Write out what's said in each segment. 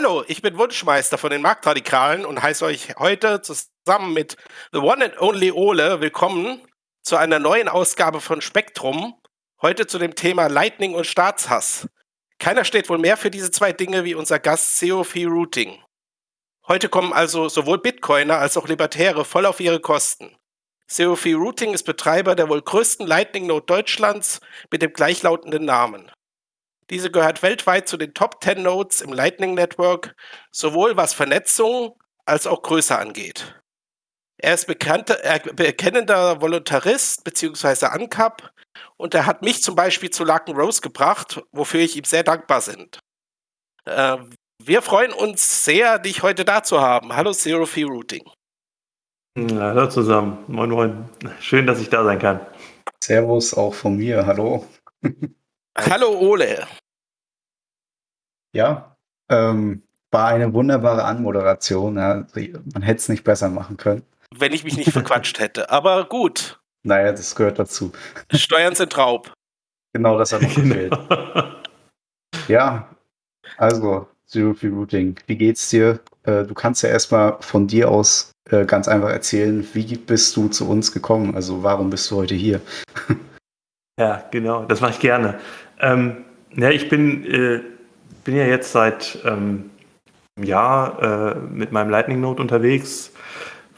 Hallo, ich bin Wunschmeister von den Marktradikalen und heiße euch heute zusammen mit The One and Only Ole willkommen zu einer neuen Ausgabe von Spektrum. Heute zu dem Thema Lightning und Staatshass. Keiner steht wohl mehr für diese zwei Dinge wie unser Gast COF Routing. Heute kommen also sowohl Bitcoiner als auch Libertäre voll auf ihre Kosten. COF Routing ist Betreiber der wohl größten Lightning Node Deutschlands mit dem gleichlautenden Namen. Diese gehört weltweit zu den Top 10 Nodes im Lightning Network, sowohl was Vernetzung als auch Größe angeht. Er ist bekannter, äh, bekennender Voluntarist bzw. ANCAP und er hat mich zum Beispiel zu Laken Rose gebracht, wofür ich ihm sehr dankbar bin. Äh, wir freuen uns sehr, dich heute da zu haben. Hallo Zero Fee Routing. hallo zusammen. Moin, moin. Schön, dass ich da sein kann. Servus auch von mir. Hallo. Hallo Ole. Ja, ähm, war eine wunderbare Anmoderation. Ja. Man hätte es nicht besser machen können. Wenn ich mich nicht verquatscht hätte. Aber gut. Naja, das gehört dazu. Steuern sind Raub. Genau, das hat noch genau. gefehlt. ja, also Zero Free Routing. Wie geht's dir? Äh, du kannst ja erstmal von dir aus äh, ganz einfach erzählen, wie bist du zu uns gekommen? Also warum bist du heute hier? ja, genau, das mache ich gerne. Ähm, ja, ich bin äh, bin ja jetzt seit ähm, einem Jahr äh, mit meinem Lightning Node unterwegs,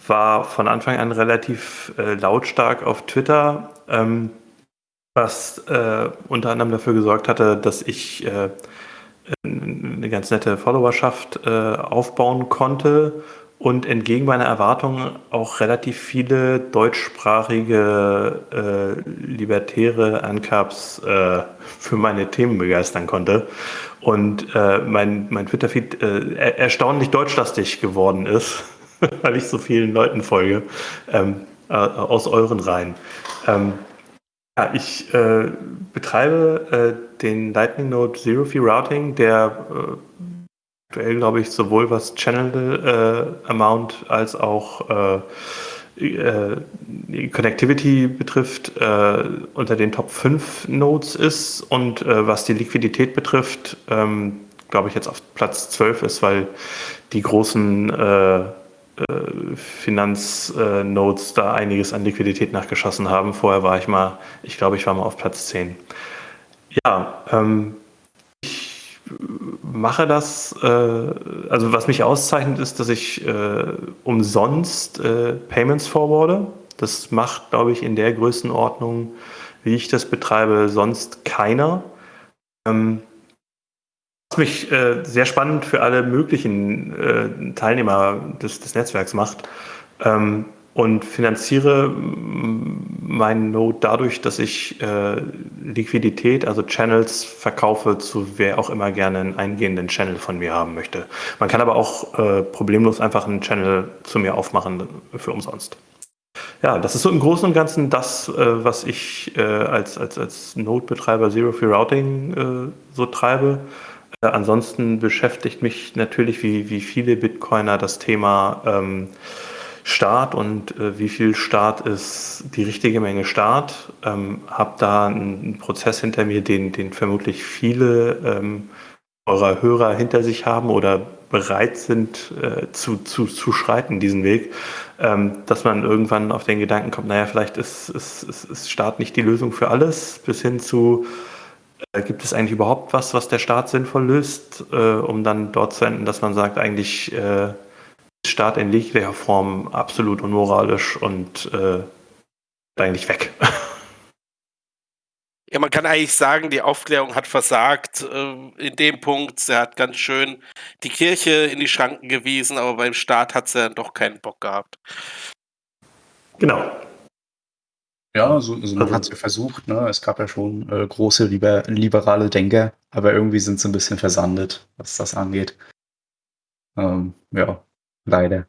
war von Anfang an relativ äh, lautstark auf Twitter, ähm, was äh, unter anderem dafür gesorgt hatte, dass ich äh, eine ganz nette Followerschaft äh, aufbauen konnte und entgegen meiner Erwartungen auch relativ viele deutschsprachige äh, libertäre Ancaps äh, für meine Themen begeistern konnte und äh, mein, mein Twitter-Feed äh, erstaunlich deutschlastig geworden ist, weil ich so vielen Leuten folge ähm, äh, aus euren Reihen. Ähm, ja, ich äh, betreibe äh, den Lightning Node Zero Fee Routing, der äh, aktuell, glaube ich, sowohl was Channel Amount als auch äh, Connectivity betrifft, äh, unter den Top 5 Nodes ist und äh, was die Liquidität betrifft, ähm, glaube ich, jetzt auf Platz 12 ist, weil die großen äh, äh, Finanznodes da einiges an Liquidität nachgeschossen haben. Vorher war ich mal, ich glaube, ich war mal auf Platz 10. Ja, ähm, mache das, äh, also was mich auszeichnet, ist, dass ich äh, umsonst äh, Payments forwarde. Das macht, glaube ich, in der Größenordnung, wie ich das betreibe, sonst keiner. Ähm, was mich äh, sehr spannend für alle möglichen äh, Teilnehmer des, des Netzwerks macht. Ähm, und finanziere meinen Node dadurch, dass ich äh, Liquidität, also Channels verkaufe zu wer auch immer gerne einen eingehenden Channel von mir haben möchte. Man kann aber auch äh, problemlos einfach einen Channel zu mir aufmachen für umsonst. Ja, das ist so im Großen und Ganzen das, äh, was ich äh, als, als, als Node-Betreiber Zero Free Routing äh, so treibe. Äh, ansonsten beschäftigt mich natürlich wie, wie viele Bitcoiner das Thema ähm, Start und äh, wie viel Start ist die richtige Menge Start. Ähm, habe da einen Prozess hinter mir, den, den vermutlich viele ähm, eurer Hörer hinter sich haben oder bereit sind äh, zu, zu, zu schreiten, diesen Weg, ähm, dass man irgendwann auf den Gedanken kommt, naja, vielleicht ist, ist, ist, ist Staat nicht die Lösung für alles, bis hin zu, äh, gibt es eigentlich überhaupt was, was der Staat sinnvoll löst, äh, um dann dort zu enden, dass man sagt, eigentlich äh, Staat in jeglicher Form absolut unmoralisch und äh, eigentlich weg. Ja, man kann eigentlich sagen, die Aufklärung hat versagt äh, in dem Punkt. Sie hat ganz schön die Kirche in die Schranken gewiesen, aber beim Staat hat sie dann doch keinen Bock gehabt. Genau. Ja, also, also man also, hat es ja versucht. Ne? Es gab ja schon äh, große liber liberale Denker, aber irgendwie sind sie ein bisschen versandet, was das angeht. Ähm, ja, Leider.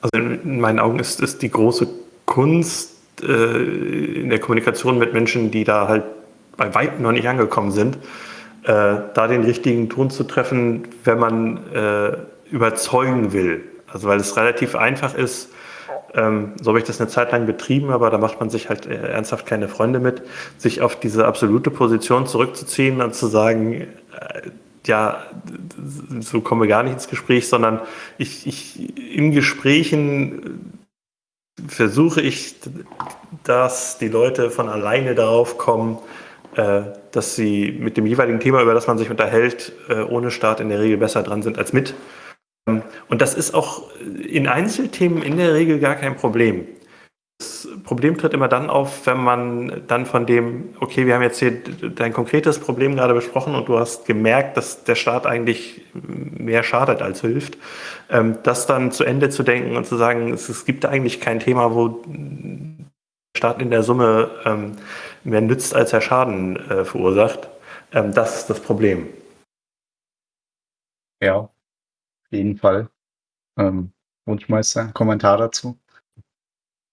Also in meinen Augen ist es die große Kunst äh, in der Kommunikation mit Menschen, die da halt bei weitem noch nicht angekommen sind, äh, da den richtigen Ton zu treffen, wenn man äh, überzeugen will. Also weil es relativ einfach ist, ähm, so habe ich das eine Zeit lang betrieben, aber da macht man sich halt äh, ernsthaft keine Freunde mit, sich auf diese absolute Position zurückzuziehen und zu sagen, äh, ja, so kommen wir gar nicht ins Gespräch, sondern ich, ich in Gesprächen versuche ich, dass die Leute von alleine darauf kommen, äh, dass sie mit dem jeweiligen Thema, über das man sich unterhält, äh, ohne Start in der Regel besser dran sind als mit. Ähm, und das ist auch in Einzelthemen in der Regel gar kein Problem. Das Problem tritt immer dann auf, wenn man dann von dem, okay, wir haben jetzt hier dein konkretes Problem gerade besprochen und du hast gemerkt, dass der Staat eigentlich mehr schadet als hilft, ähm, das dann zu Ende zu denken und zu sagen, es, gibt eigentlich kein Thema, wo der Staat in der Summe ähm, mehr nützt, als er Schaden äh, verursacht. Ähm, das ist das Problem. Ja, auf jeden Fall. Ähm, Wunschmeister, Kommentar dazu?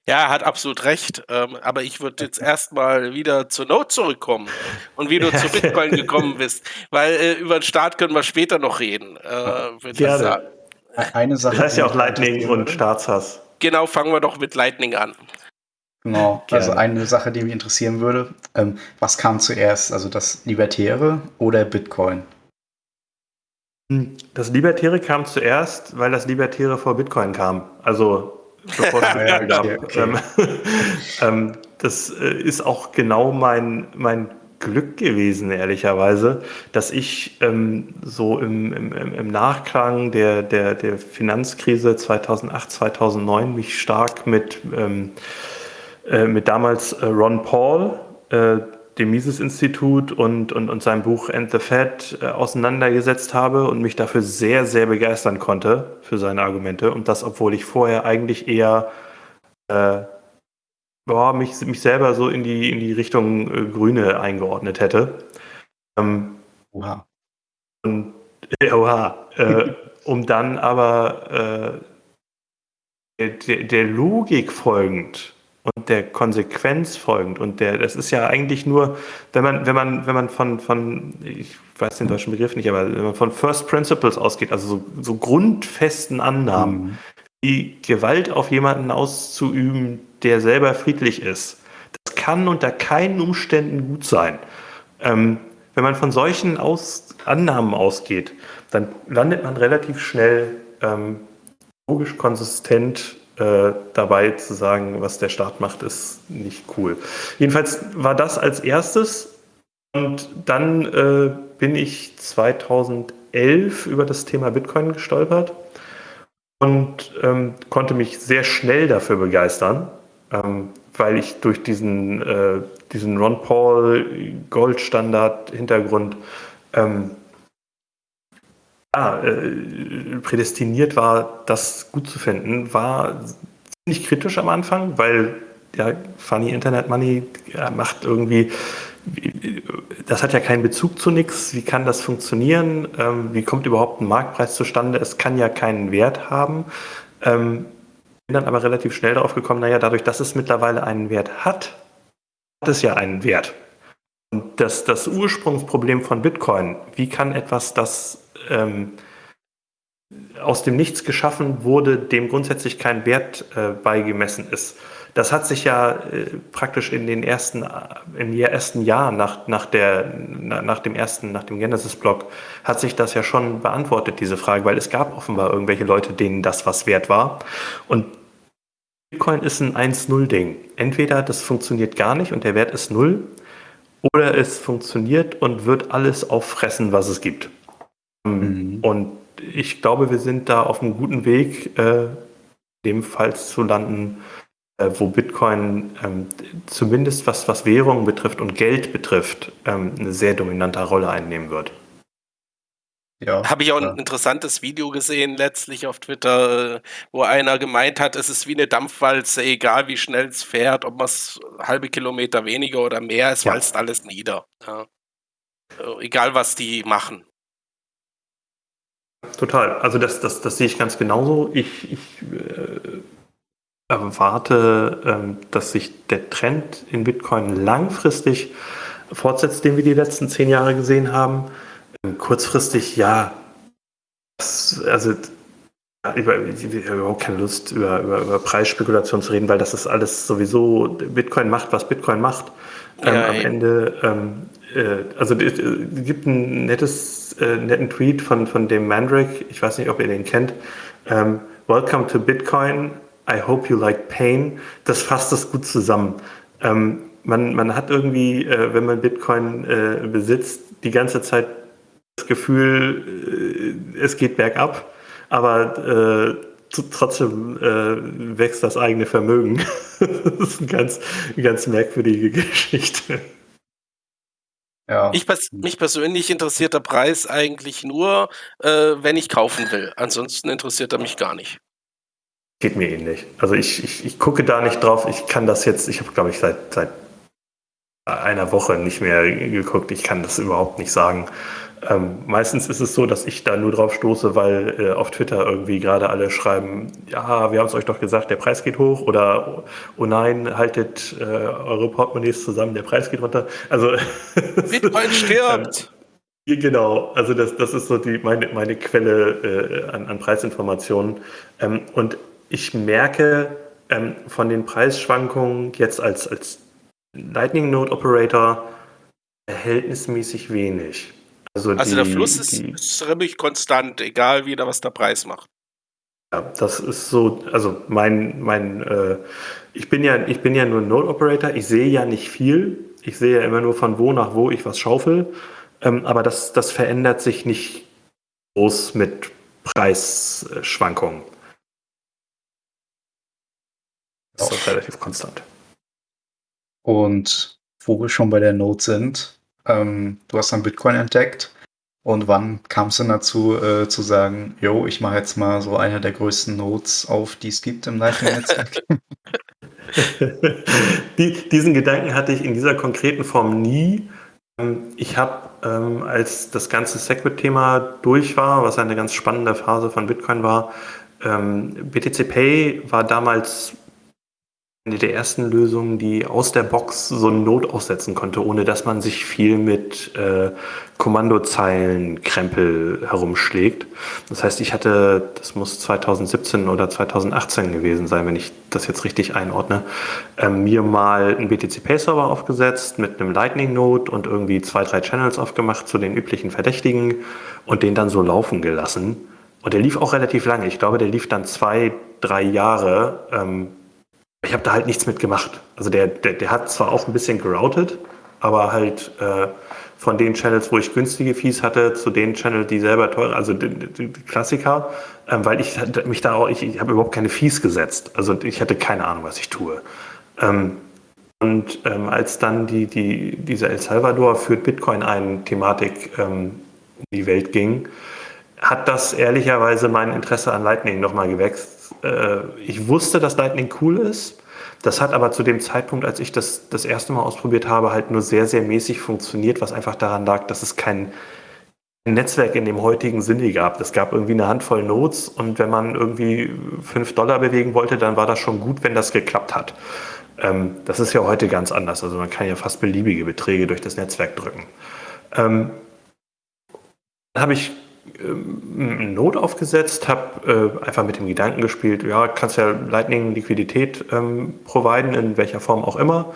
Ja, er hat absolut recht. Ähm, aber ich würde jetzt erstmal wieder zur Note zurückkommen und wie du zu Bitcoin gekommen bist. Weil äh, über den Start können wir später noch reden. Äh, Gerne. Eine Sache. Das heißt ja auch Lightning und Staatshass. Genau, fangen wir doch mit Lightning an. Genau, also eine Sache, die mich interessieren würde, ähm, was kam zuerst, also das Libertäre oder Bitcoin? Hm, das Libertäre kam zuerst, weil das Libertäre vor Bitcoin kam. Also bevor es ja, gab. Okay, okay. Ähm, ähm, das äh, ist auch genau mein, mein Glück gewesen, ehrlicherweise, dass ich ähm, so im, im, im Nachklang der, der, der Finanzkrise 2008, 2009 mich stark mit, ähm, äh, mit damals äh, Ron Paul, äh, dem Mises-Institut und, und, und seinem Buch End the Fed äh, auseinandergesetzt habe und mich dafür sehr, sehr begeistern konnte für seine Argumente. Und das, obwohl ich vorher eigentlich eher äh, boah, mich, mich selber so in die, in die Richtung äh, Grüne eingeordnet hätte. Ähm, oha. Und, äh, oha. Äh, um dann aber äh, der, der Logik folgend und der Konsequenz folgend. Und der, das ist ja eigentlich nur, wenn man, wenn man, wenn man von, von, ich weiß den deutschen Begriff nicht, aber wenn man von First Principles ausgeht, also so, so grundfesten Annahmen, mhm. die Gewalt auf jemanden auszuüben, der selber friedlich ist, das kann unter keinen Umständen gut sein. Ähm, wenn man von solchen Aus Annahmen ausgeht, dann landet man relativ schnell ähm, logisch konsistent äh, dabei zu sagen, was der Staat macht, ist nicht cool. Jedenfalls war das als erstes und dann äh, bin ich 2011 über das Thema Bitcoin gestolpert und ähm, konnte mich sehr schnell dafür begeistern, ähm, weil ich durch diesen, äh, diesen Ron Paul Goldstandard Hintergrund ähm, ja, äh, prädestiniert war, das gut zu finden, war ziemlich kritisch am Anfang, weil ja, Funny Internet Money ja, macht irgendwie, das hat ja keinen Bezug zu nichts. Wie kann das funktionieren? Ähm, wie kommt überhaupt ein Marktpreis zustande? Es kann ja keinen Wert haben. Ähm, bin dann aber relativ schnell darauf gekommen, naja, dadurch, dass es mittlerweile einen Wert hat, hat es ja einen Wert. Und das, das Ursprungsproblem von Bitcoin, wie kann etwas, das ähm, aus dem Nichts geschaffen wurde, dem grundsätzlich kein Wert äh, beigemessen ist. Das hat sich ja äh, praktisch in den ersten, im ersten Jahr nach, nach, der, nach dem ersten, nach dem Genesis-Blog, hat sich das ja schon beantwortet, diese Frage, weil es gab offenbar irgendwelche Leute, denen das was wert war. Und Bitcoin ist ein 1-0-Ding. Entweder das funktioniert gar nicht und der Wert ist null, oder es funktioniert und wird alles auffressen, was es gibt. Mhm. Und ich glaube, wir sind da auf einem guten Weg, äh, ebenfalls zu landen, äh, wo Bitcoin ähm, zumindest was, was Währung betrifft und Geld betrifft, ähm, eine sehr dominante Rolle einnehmen wird. Ja, Habe ich auch ein interessantes Video gesehen, letztlich auf Twitter, wo einer gemeint hat, es ist wie eine Dampfwalze, egal wie schnell es fährt, ob man es halbe Kilometer weniger oder mehr, es ja. walzt alles nieder. Ja. Äh, egal was die machen. Total. Also das, das, das sehe ich ganz genauso. Ich, ich äh, erwarte, ähm, dass sich der Trend in Bitcoin langfristig fortsetzt, den wir die letzten zehn Jahre gesehen haben. Ähm, kurzfristig, ja, das, also ich habe überhaupt keine Lust, über, über, über Preisspekulation zu reden, weil das ist alles sowieso, Bitcoin macht, was Bitcoin macht. Ähm, ja, am Ende ähm, äh, also es gibt ein nettes, äh, netten Tweet von, von dem Mandrake, ich weiß nicht, ob ihr den kennt. Ähm, Welcome to Bitcoin, I hope you like pain. Das fasst das gut zusammen. Ähm, man, man hat irgendwie, äh, wenn man Bitcoin äh, besitzt, die ganze Zeit das Gefühl, äh, es geht bergab, aber äh, trotzdem äh, wächst das eigene Vermögen. das ist eine ganz, ganz merkwürdige Geschichte. Ja. Ich, mich persönlich interessiert der Preis eigentlich nur, äh, wenn ich kaufen will. Ansonsten interessiert er mich gar nicht. Geht mir ähnlich. Also ich, ich, ich gucke da nicht drauf. Ich kann das jetzt, ich habe glaube ich seit, seit einer Woche nicht mehr geguckt. Ich kann das überhaupt nicht sagen. Ähm, meistens ist es so, dass ich da nur drauf stoße, weil äh, auf Twitter irgendwie gerade alle schreiben, ja, wir haben es euch doch gesagt, der Preis geht hoch oder oh nein, haltet äh, eure Portemonnaies zusammen, der Preis geht runter. Also Bitcoin stirbt. Ähm, genau, also das, das ist so die, meine, meine Quelle äh, an, an, Preisinformationen. Ähm, und ich merke ähm, von den Preisschwankungen jetzt als, als Lightning Node Operator verhältnismäßig wenig. Also, also die, der Fluss ist, die, ist ziemlich konstant, egal wie da was der Preis macht. Ja, das ist so, also mein, mein, äh, ich bin ja, ich bin ja nur Node Operator, ich sehe ja nicht viel. Ich sehe ja immer nur von wo nach wo ich was schaufel. Ähm, aber das, das verändert sich nicht groß mit Preisschwankungen. Das ist relativ konstant. Und wo wir schon bei der Node sind, ähm, du hast dann Bitcoin entdeckt. Und wann kam es denn dazu, äh, zu sagen, yo, ich mache jetzt mal so eine der größten Nodes auf, die es gibt im Lightning-Netzwerk? die, diesen Gedanken hatte ich in dieser konkreten Form nie. Ähm, ich habe, ähm, als das ganze Segwit-Thema durch war, was eine ganz spannende Phase von Bitcoin war, ähm, BTC Pay war damals eine der ersten Lösungen, die aus der Box so eine Not aussetzen konnte, ohne dass man sich viel mit äh, Kommandozeilenkrempel herumschlägt. Das heißt, ich hatte, das muss 2017 oder 2018 gewesen sein, wenn ich das jetzt richtig einordne, äh, mir mal einen BTC Pay Server aufgesetzt mit einem Lightning Node und irgendwie zwei, drei Channels aufgemacht zu den üblichen Verdächtigen und den dann so laufen gelassen. Und der lief auch relativ lange. Ich glaube, der lief dann zwei, drei Jahre. Ähm, ich habe da halt nichts mit gemacht. Also der, der, der hat zwar auch ein bisschen geroutet, aber halt äh, von den Channels, wo ich günstige Fees hatte, zu den Channels, die selber teuer, also die, die, die Klassiker, ähm, weil ich mich da auch, ich, ich habe überhaupt keine Fees gesetzt. Also ich hatte keine Ahnung, was ich tue. Ähm, und ähm, als dann die, die, diese El Salvador führt Bitcoin ein Thematik ähm, um die Welt ging, hat das ehrlicherweise mein Interesse an Lightning nochmal gewächst äh, ich wusste, dass Lightning cool ist. Das hat aber zu dem Zeitpunkt, als ich das das erste Mal ausprobiert habe, halt nur sehr, sehr mäßig funktioniert, was einfach daran lag, dass es kein Netzwerk in dem heutigen Sinne gab. Es gab irgendwie eine Handvoll Nodes und wenn man irgendwie 5 Dollar bewegen wollte, dann war das schon gut, wenn das geklappt hat. Ähm, das ist ja heute ganz anders. Also man kann ja fast beliebige Beträge durch das Netzwerk drücken. Ähm, habe ich ähm, Not aufgesetzt, habe äh, einfach mit dem Gedanken gespielt, ja, kannst ja Lightning Liquidität ähm, providen, in welcher Form auch immer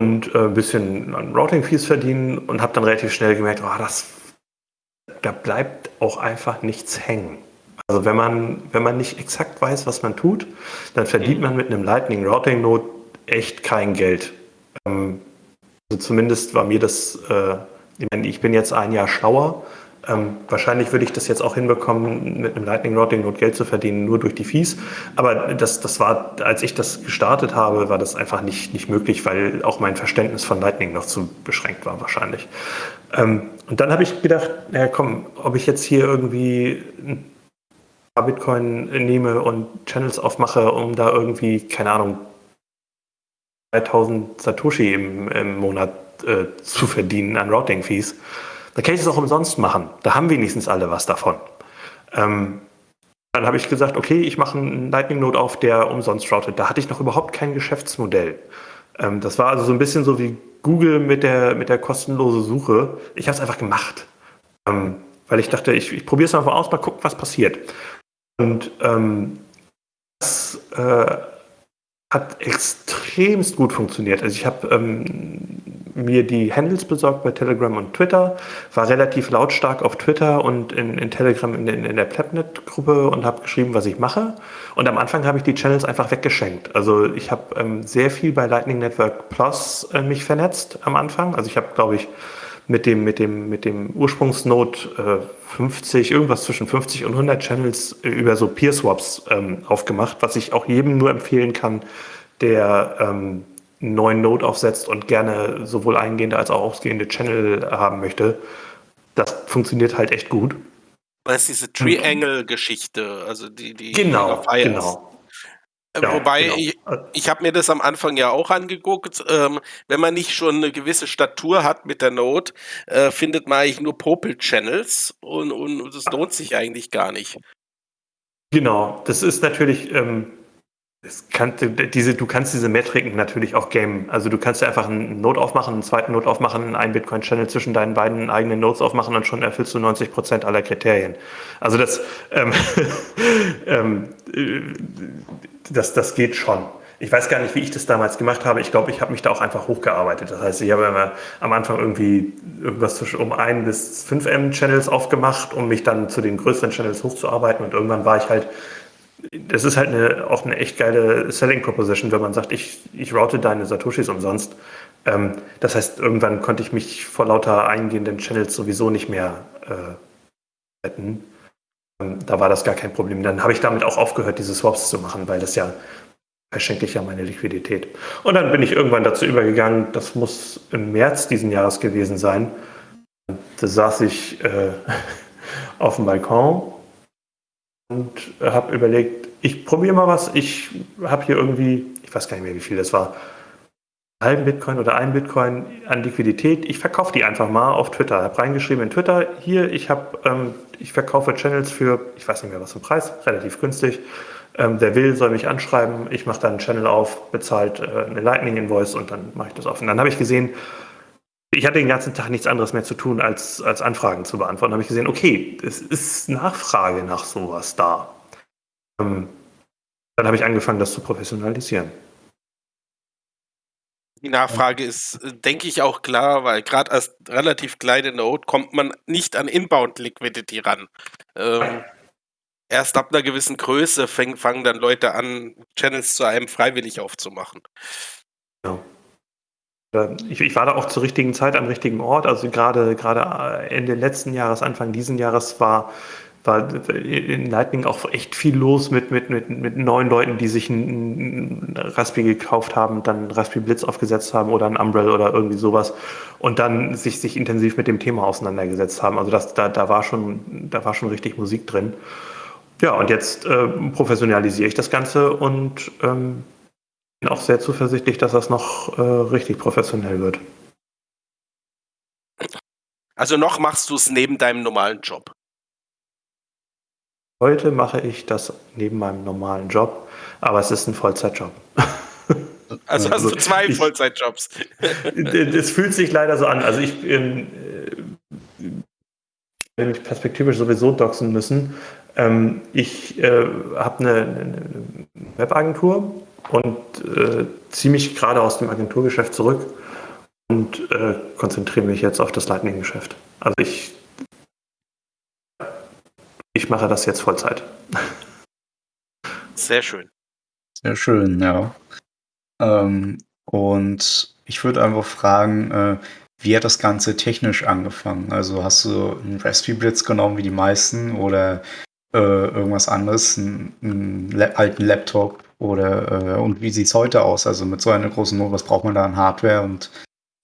und äh, ein bisschen an Routing-Fees verdienen und habe dann relativ schnell gemerkt, oh, das, da bleibt auch einfach nichts hängen. Also wenn man, wenn man nicht exakt weiß, was man tut, dann verdient mhm. man mit einem Lightning Routing Node echt kein Geld. Ähm, also zumindest war mir das, äh, ich, meine, ich bin jetzt ein Jahr schlauer, ähm, wahrscheinlich würde ich das jetzt auch hinbekommen, mit einem Lightning Routing Node Geld zu verdienen, nur durch die Fees. Aber das, das war, als ich das gestartet habe, war das einfach nicht, nicht möglich, weil auch mein Verständnis von Lightning noch zu beschränkt war wahrscheinlich. Ähm, und dann habe ich gedacht, naja komm, ob ich jetzt hier irgendwie ein paar Bitcoin nehme und Channels aufmache, um da irgendwie, keine Ahnung, 3000 Satoshi im, im Monat äh, zu verdienen an Routing-Fees dann kann ich es auch umsonst machen. Da haben wenigstens alle was davon. Ähm, dann habe ich gesagt, okay, ich mache einen Lightning Node auf, der umsonst routet. Da hatte ich noch überhaupt kein Geschäftsmodell. Ähm, das war also so ein bisschen so wie Google mit der, mit der kostenlosen Suche. Ich habe es einfach gemacht. Ähm, weil ich dachte, ich, ich probiere es einfach aus, mal gucken, was passiert. Und ähm, das äh, hat extremst gut funktioniert. Also ich habe ähm, mir die Handles besorgt bei Telegram und Twitter, war relativ lautstark auf Twitter und in, in Telegram in, in, in der Plapnet-Gruppe und habe geschrieben, was ich mache. Und am Anfang habe ich die Channels einfach weggeschenkt. Also ich habe ähm, sehr viel bei Lightning Network Plus äh, mich vernetzt am Anfang. Also ich habe, glaube ich, mit dem, mit dem, mit dem Ursprungsnode äh, 50, irgendwas zwischen 50 und 100 Channels äh, über so Peer-Swaps ähm, aufgemacht, was ich auch jedem nur empfehlen kann, der ähm, einen neuen Node aufsetzt und gerne sowohl eingehende als auch ausgehende Channel haben möchte. Das funktioniert halt echt gut. Das ist diese Triangle-Geschichte, also die, die genau, genau. Äh, ja, Wobei, genau. ich, ich habe mir das am Anfang ja auch angeguckt. Ähm, wenn man nicht schon eine gewisse Statur hat mit der Note, äh, findet man eigentlich nur Popel-Channels und, und das lohnt sich eigentlich gar nicht. Genau, das ist natürlich, ähm, kann, diese, du kannst diese Metriken natürlich auch gamen. Also du kannst ja einfach einen Node aufmachen, einen zweiten Node aufmachen, einen Bitcoin-Channel zwischen deinen beiden eigenen Nodes aufmachen und schon erfüllst du 90 Prozent aller Kriterien. Also das, ähm, ähm, das, das geht schon. Ich weiß gar nicht, wie ich das damals gemacht habe. Ich glaube, ich habe mich da auch einfach hochgearbeitet. Das heißt, ich habe immer am Anfang irgendwie irgendwas zwischen um ein bis 5 M Channels aufgemacht, um mich dann zu den größeren Channels hochzuarbeiten. Und irgendwann war ich halt das ist halt eine, auch eine echt geile Selling Proposition, wenn man sagt, ich, ich route deine Satoshis umsonst. Ähm, das heißt, irgendwann konnte ich mich vor lauter eingehenden Channels sowieso nicht mehr äh, retten. Ähm, da war das gar kein Problem. Dann habe ich damit auch aufgehört, diese Swaps zu machen, weil das ja verschenke ich ja meine Liquidität. Und dann bin ich irgendwann dazu übergegangen, das muss im März diesen Jahres gewesen sein. Da saß ich äh, auf dem Balkon und habe überlegt, ich probiere mal was. Ich habe hier irgendwie, ich weiß gar nicht mehr, wie viel das war, einen halben Bitcoin oder einen Bitcoin an Liquidität. Ich verkaufe die einfach mal auf Twitter. Habe reingeschrieben in Twitter, hier, ich, hab, ähm, ich verkaufe Channels für, ich weiß nicht mehr was zum Preis, relativ günstig. Ähm, der will, soll mich anschreiben. Ich mache dann einen Channel auf, bezahlt äh, eine Lightning-Invoice und dann mache ich das auf. Und dann habe ich gesehen, ich hatte den ganzen Tag nichts anderes mehr zu tun, als, als Anfragen zu beantworten. Da habe ich gesehen, okay, es ist Nachfrage nach sowas da. Ähm, dann habe ich angefangen, das zu professionalisieren. Die Nachfrage ist, denke ich, auch klar, weil gerade als relativ kleine Node kommt man nicht an Inbound Liquidity ran. Ähm, erst ab einer gewissen Größe fäng, fangen dann Leute an, Channels zu einem freiwillig aufzumachen. Ja. Ich, ich, war da auch zur richtigen Zeit am richtigen Ort. Also gerade, gerade Ende letzten Jahres, Anfang diesen Jahres war, war in Lightning auch echt viel los mit, mit, mit, mit neuen Leuten, die sich ein, Raspberry gekauft haben, dann Raspberry Blitz aufgesetzt haben oder ein Umbrella oder irgendwie sowas und dann sich, sich intensiv mit dem Thema auseinandergesetzt haben. Also das, da, da, war schon, da war schon richtig Musik drin. Ja, und jetzt äh, professionalisiere ich das Ganze und ähm, bin auch sehr zuversichtlich, dass das noch äh, richtig professionell wird. Also noch machst du es neben deinem normalen Job? Heute mache ich das neben meinem normalen Job, aber es ist ein Vollzeitjob. Also hast du zwei ich, Vollzeitjobs. Es fühlt sich leider so an. Also ich ähm, äh, mich perspektivisch sowieso doxen müssen. Ähm, ich äh, habe eine Webagentur und äh, ziehe mich gerade aus dem Agenturgeschäft zurück und äh, konzentriere mich jetzt auf das Lightning-Geschäft. Also ich, ich mache das jetzt Vollzeit. Sehr schön. Sehr schön, ja. Ähm, und ich würde einfach fragen, äh, wie hat das Ganze technisch angefangen? Also hast du einen Raspberry Blitz genommen wie die meisten oder äh, irgendwas anderes, einen, einen alten Laptop oder äh, und wie sieht es heute aus? Also mit so einer großen Not, was braucht man da an Hardware und,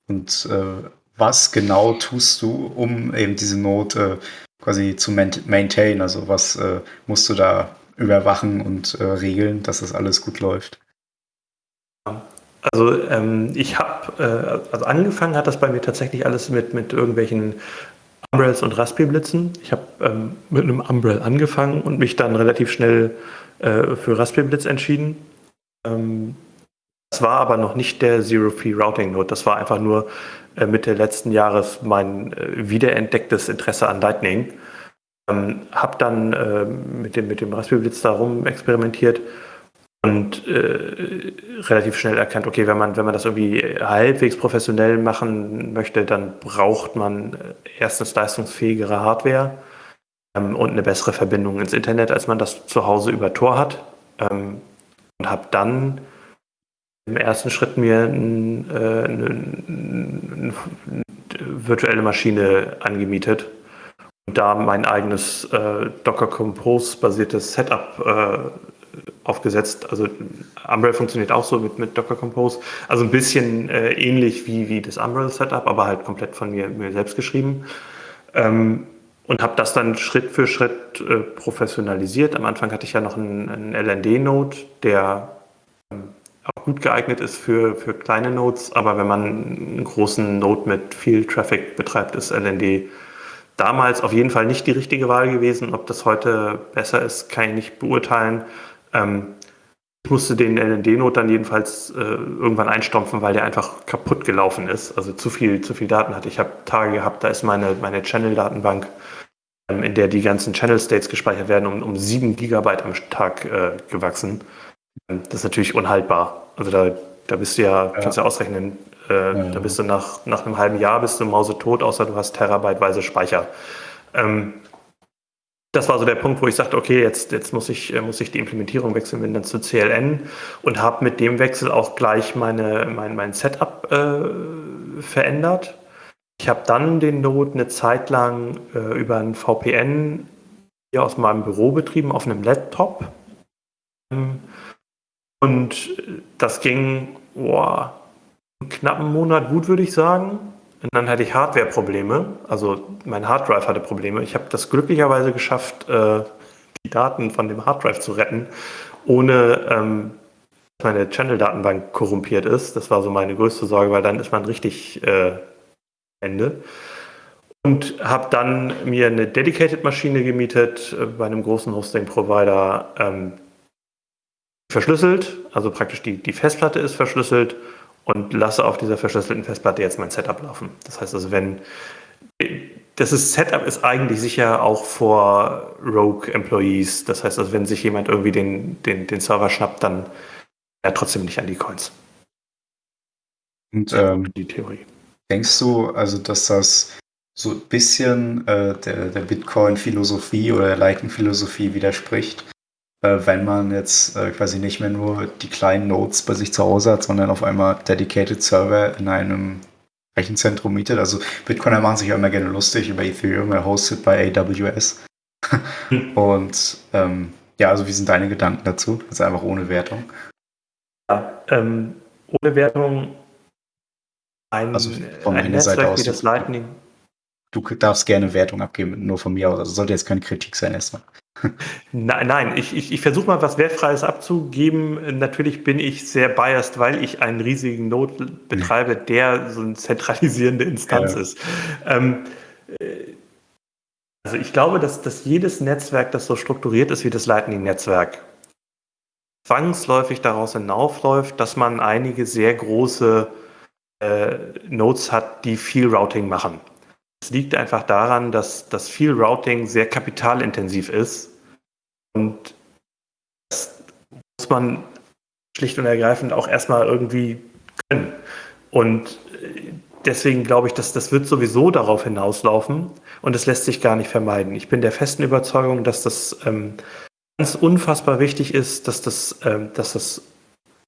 und äh, was genau tust du, um eben diese Not äh, quasi zu maintain? Also was äh, musst du da überwachen und äh, regeln, dass das alles gut läuft? Also ähm, ich habe, äh, also angefangen hat das bei mir tatsächlich alles mit, mit irgendwelchen Umbrells und Raspberry Blitzen. Ich habe ähm, mit einem Umbrell angefangen und mich dann relativ schnell äh, für Raspberry Blitz entschieden. Ähm, das war aber noch nicht der Zero-Free Routing Node. Das war einfach nur äh, Mitte letzten Jahres mein äh, wiederentdecktes Interesse an Lightning. Ähm, hab dann äh, mit, dem, mit dem Raspberry Blitz darum experimentiert und äh, relativ schnell erkannt, okay, wenn man, wenn man das irgendwie halbwegs professionell machen möchte, dann braucht man erstens leistungsfähigere Hardware ähm, und eine bessere Verbindung ins Internet, als man das zu Hause über Tor hat. Ähm, und habe dann im ersten Schritt mir ein, äh, eine, eine, virtuelle Maschine angemietet und da mein eigenes äh, Docker Compose basiertes Setup äh, aufgesetzt. Also Umbrel funktioniert auch so mit, mit Docker Compose. Also ein bisschen äh, ähnlich wie, wie das Umbrel Setup, aber halt komplett von mir, mir selbst geschrieben. Ähm, und habe das dann Schritt für Schritt äh, professionalisiert. Am Anfang hatte ich ja noch einen, einen LND-Node, der ähm, auch gut geeignet ist für, für kleine Nodes, aber wenn man einen großen Node mit viel Traffic betreibt, ist LND damals auf jeden Fall nicht die richtige Wahl gewesen. Ob das heute besser ist, kann ich nicht beurteilen. Ähm, ich musste den LND-Node dann jedenfalls äh, irgendwann einstampfen, weil der einfach kaputt gelaufen ist. Also zu viel, zu viel Daten hatte. Ich habe Tage gehabt, da ist meine, meine Channel-Datenbank, ähm, in der die ganzen Channel-States gespeichert werden, um, um 7 Gigabyte am Tag äh, gewachsen. Ähm, das ist natürlich unhaltbar. Also da, da bist du ja, ja. kannst du ja ausrechnen, äh, ja, da bist du nach, nach einem halben Jahr bist du mausetot, außer du hast terabyteweise Speicher. Ähm, das war so der Punkt, wo ich sagte, okay, jetzt, jetzt muss, ich, äh, muss ich die Implementierung wechseln, bin dann zu CLN und habe mit dem Wechsel auch gleich meine, mein, mein Setup äh, verändert. Ich habe dann den Node eine Zeit lang äh, über ein VPN hier aus meinem Büro betrieben auf einem Laptop. Ähm, und das ging boah, einen knappen Monat gut, würde ich sagen. Und dann hatte ich Hardware-Probleme, also mein Harddrive hatte Probleme. Ich habe das glücklicherweise geschafft, äh, die Daten von dem Harddrive zu retten, ohne ähm, dass meine Channel-Datenbank korrumpiert ist. Das war so meine größte Sorge, weil dann ist man richtig äh, Ende. Und habe dann mir eine Dedicated-Maschine gemietet äh, bei einem großen Hosting-Provider, ähm, verschlüsselt, also praktisch die, die Festplatte ist verschlüsselt und lasse auf dieser verschlüsselten Festplatte jetzt mein Setup laufen. Das heißt also, wenn das ist, Setup ist eigentlich sicher auch vor Rogue Employees. Das heißt also, wenn sich jemand irgendwie den, den, den Server schnappt, dann er trotzdem nicht an die Coins. Und ähm, die Theorie. Denkst du also, dass das so ein bisschen äh, der, der Bitcoin-Philosophie oder der Lightning-Philosophie widerspricht? Äh, wenn man jetzt äh, quasi nicht mehr nur die kleinen Nodes bei sich zu Hause hat, sondern auf einmal dedicated Server in einem Rechenzentrum mietet. Also Bitcoiner machen sich ja immer gerne lustig über Ethereum, er hostet bei AWS. Und ähm, ja, also wie sind deine Gedanken dazu? Also einfach ohne Wertung. Ja, ähm, ohne Wertung ein, also von ein Netzwerk Seite aus, wie das Lightning. Du darfst gerne Wertung abgeben, nur von mir aus. Also sollte jetzt keine Kritik sein erstmal. Nein, nein, ich, ich, ich versuche mal was Wertfreies abzugeben. Natürlich bin ich sehr biased, weil ich einen riesigen Node betreibe, der so eine zentralisierende Instanz ja. ist. Ähm, äh, also ich glaube, dass, dass jedes Netzwerk, das so strukturiert ist wie das Lightning-Netzwerk, zwangsläufig daraus hinaufläuft, dass man einige sehr große äh, Nodes hat, die viel Routing machen. Es liegt einfach daran, dass, dass viel Routing sehr kapitalintensiv ist. Und das muss man schlicht und ergreifend auch erstmal irgendwie können. Und deswegen glaube ich, dass das wird sowieso darauf hinauslaufen und es lässt sich gar nicht vermeiden. Ich bin der festen Überzeugung, dass das ähm, ganz unfassbar wichtig ist, dass das, ähm, dass das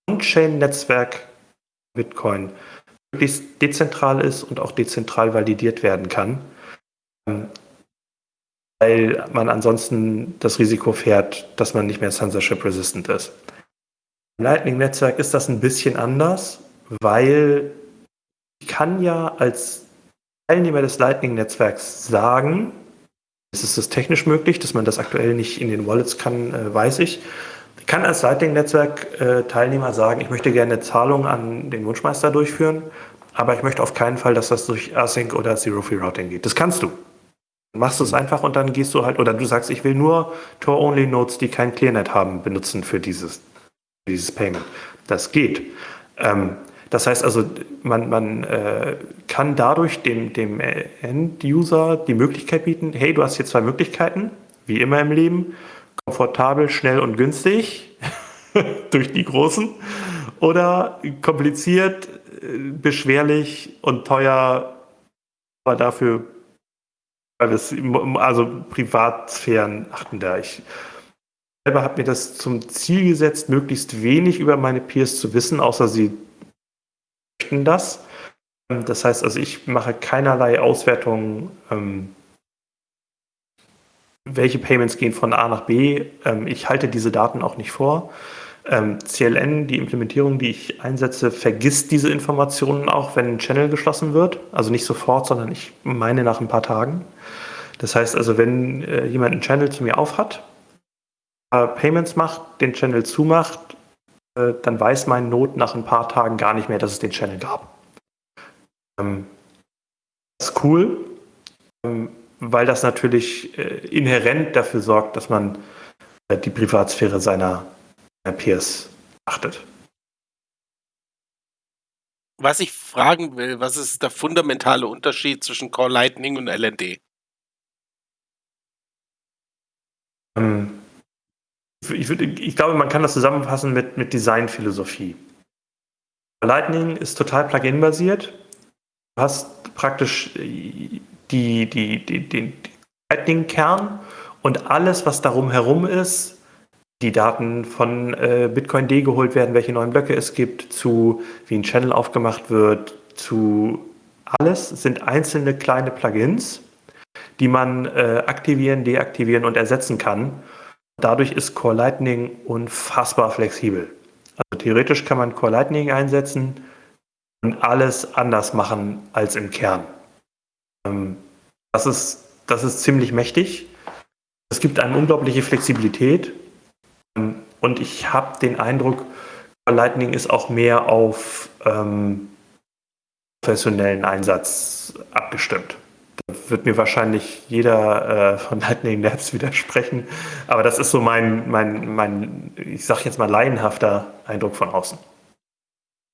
On-Chain-Netzwerk Bitcoin möglichst dezentral ist und auch dezentral validiert werden kann, ähm, weil man ansonsten das Risiko fährt, dass man nicht mehr censorship-resistant ist. Im Lightning-Netzwerk ist das ein bisschen anders, weil ich kann ja als Teilnehmer des Lightning-Netzwerks sagen, es ist das technisch möglich, dass man das aktuell nicht in den Wallets kann, äh, weiß ich. Ich kann als Lightning-Netzwerk-Teilnehmer sagen, ich möchte gerne eine Zahlung an den Wunschmeister durchführen, aber ich möchte auf keinen Fall, dass das durch Async oder Zero-Free-Routing geht. Das kannst du. Machst du es einfach und dann gehst du halt, oder du sagst, ich will nur Tor-Only-Nodes, die kein ClearNet haben, benutzen für dieses, dieses Payment. Das geht. Ähm, das heißt also, man, man äh, kann dadurch dem, dem End-User die Möglichkeit bieten, hey, du hast hier zwei Möglichkeiten, wie immer im Leben komfortabel, schnell und günstig. durch die großen oder kompliziert, äh, beschwerlich und teuer, aber dafür, also Privatsphären achten da. Ich selber habe mir das zum Ziel gesetzt, möglichst wenig über meine Peers zu wissen, außer sie möchten das. Das heißt also, ich mache keinerlei Auswertungen, ähm, welche Payments gehen von A nach B. Ähm, ich halte diese Daten auch nicht vor. Ähm, CLN, die Implementierung, die ich einsetze, vergisst diese Informationen auch, wenn ein Channel geschlossen wird. Also nicht sofort, sondern ich meine nach ein paar Tagen. Das heißt also, wenn äh, jemand einen Channel zu mir aufhat, äh, Payments macht, den Channel zumacht, äh, dann weiß mein Node nach ein paar Tagen gar nicht mehr, dass es den Channel gab. Ähm, das ist cool, ähm, weil das natürlich äh, inhärent dafür sorgt, dass man äh, die Privatsphäre seiner Peers achtet. Was ich fragen will, was ist der fundamentale Unterschied zwischen Core Lightning und LND? Ähm, ich, würd, ich, glaube, man kann das zusammenfassen mit, mit Designphilosophie. Lightning ist total Plugin-basiert. Du hast praktisch die, die, die, den Lightning-Kern und alles, was darum herum ist, die Daten von äh, Bitcoin D geholt werden, welche neuen Blöcke es gibt, zu wie ein Channel aufgemacht wird, zu alles sind einzelne kleine Plugins, die man äh, aktivieren, deaktivieren und ersetzen kann. Dadurch ist Core Lightning unfassbar flexibel. Also theoretisch kann man Core Lightning einsetzen und alles anders machen als im Kern. Ähm, das, ist, das ist ziemlich mächtig. Es gibt eine unglaubliche Flexibilität und ich habe den Eindruck, Lightning ist auch mehr auf ähm, professionellen Einsatz abgestimmt. Da wird mir wahrscheinlich jeder äh, von Lightning Labs widersprechen, aber das ist so mein, mein, mein ich sag jetzt mal, laienhafter Eindruck von außen.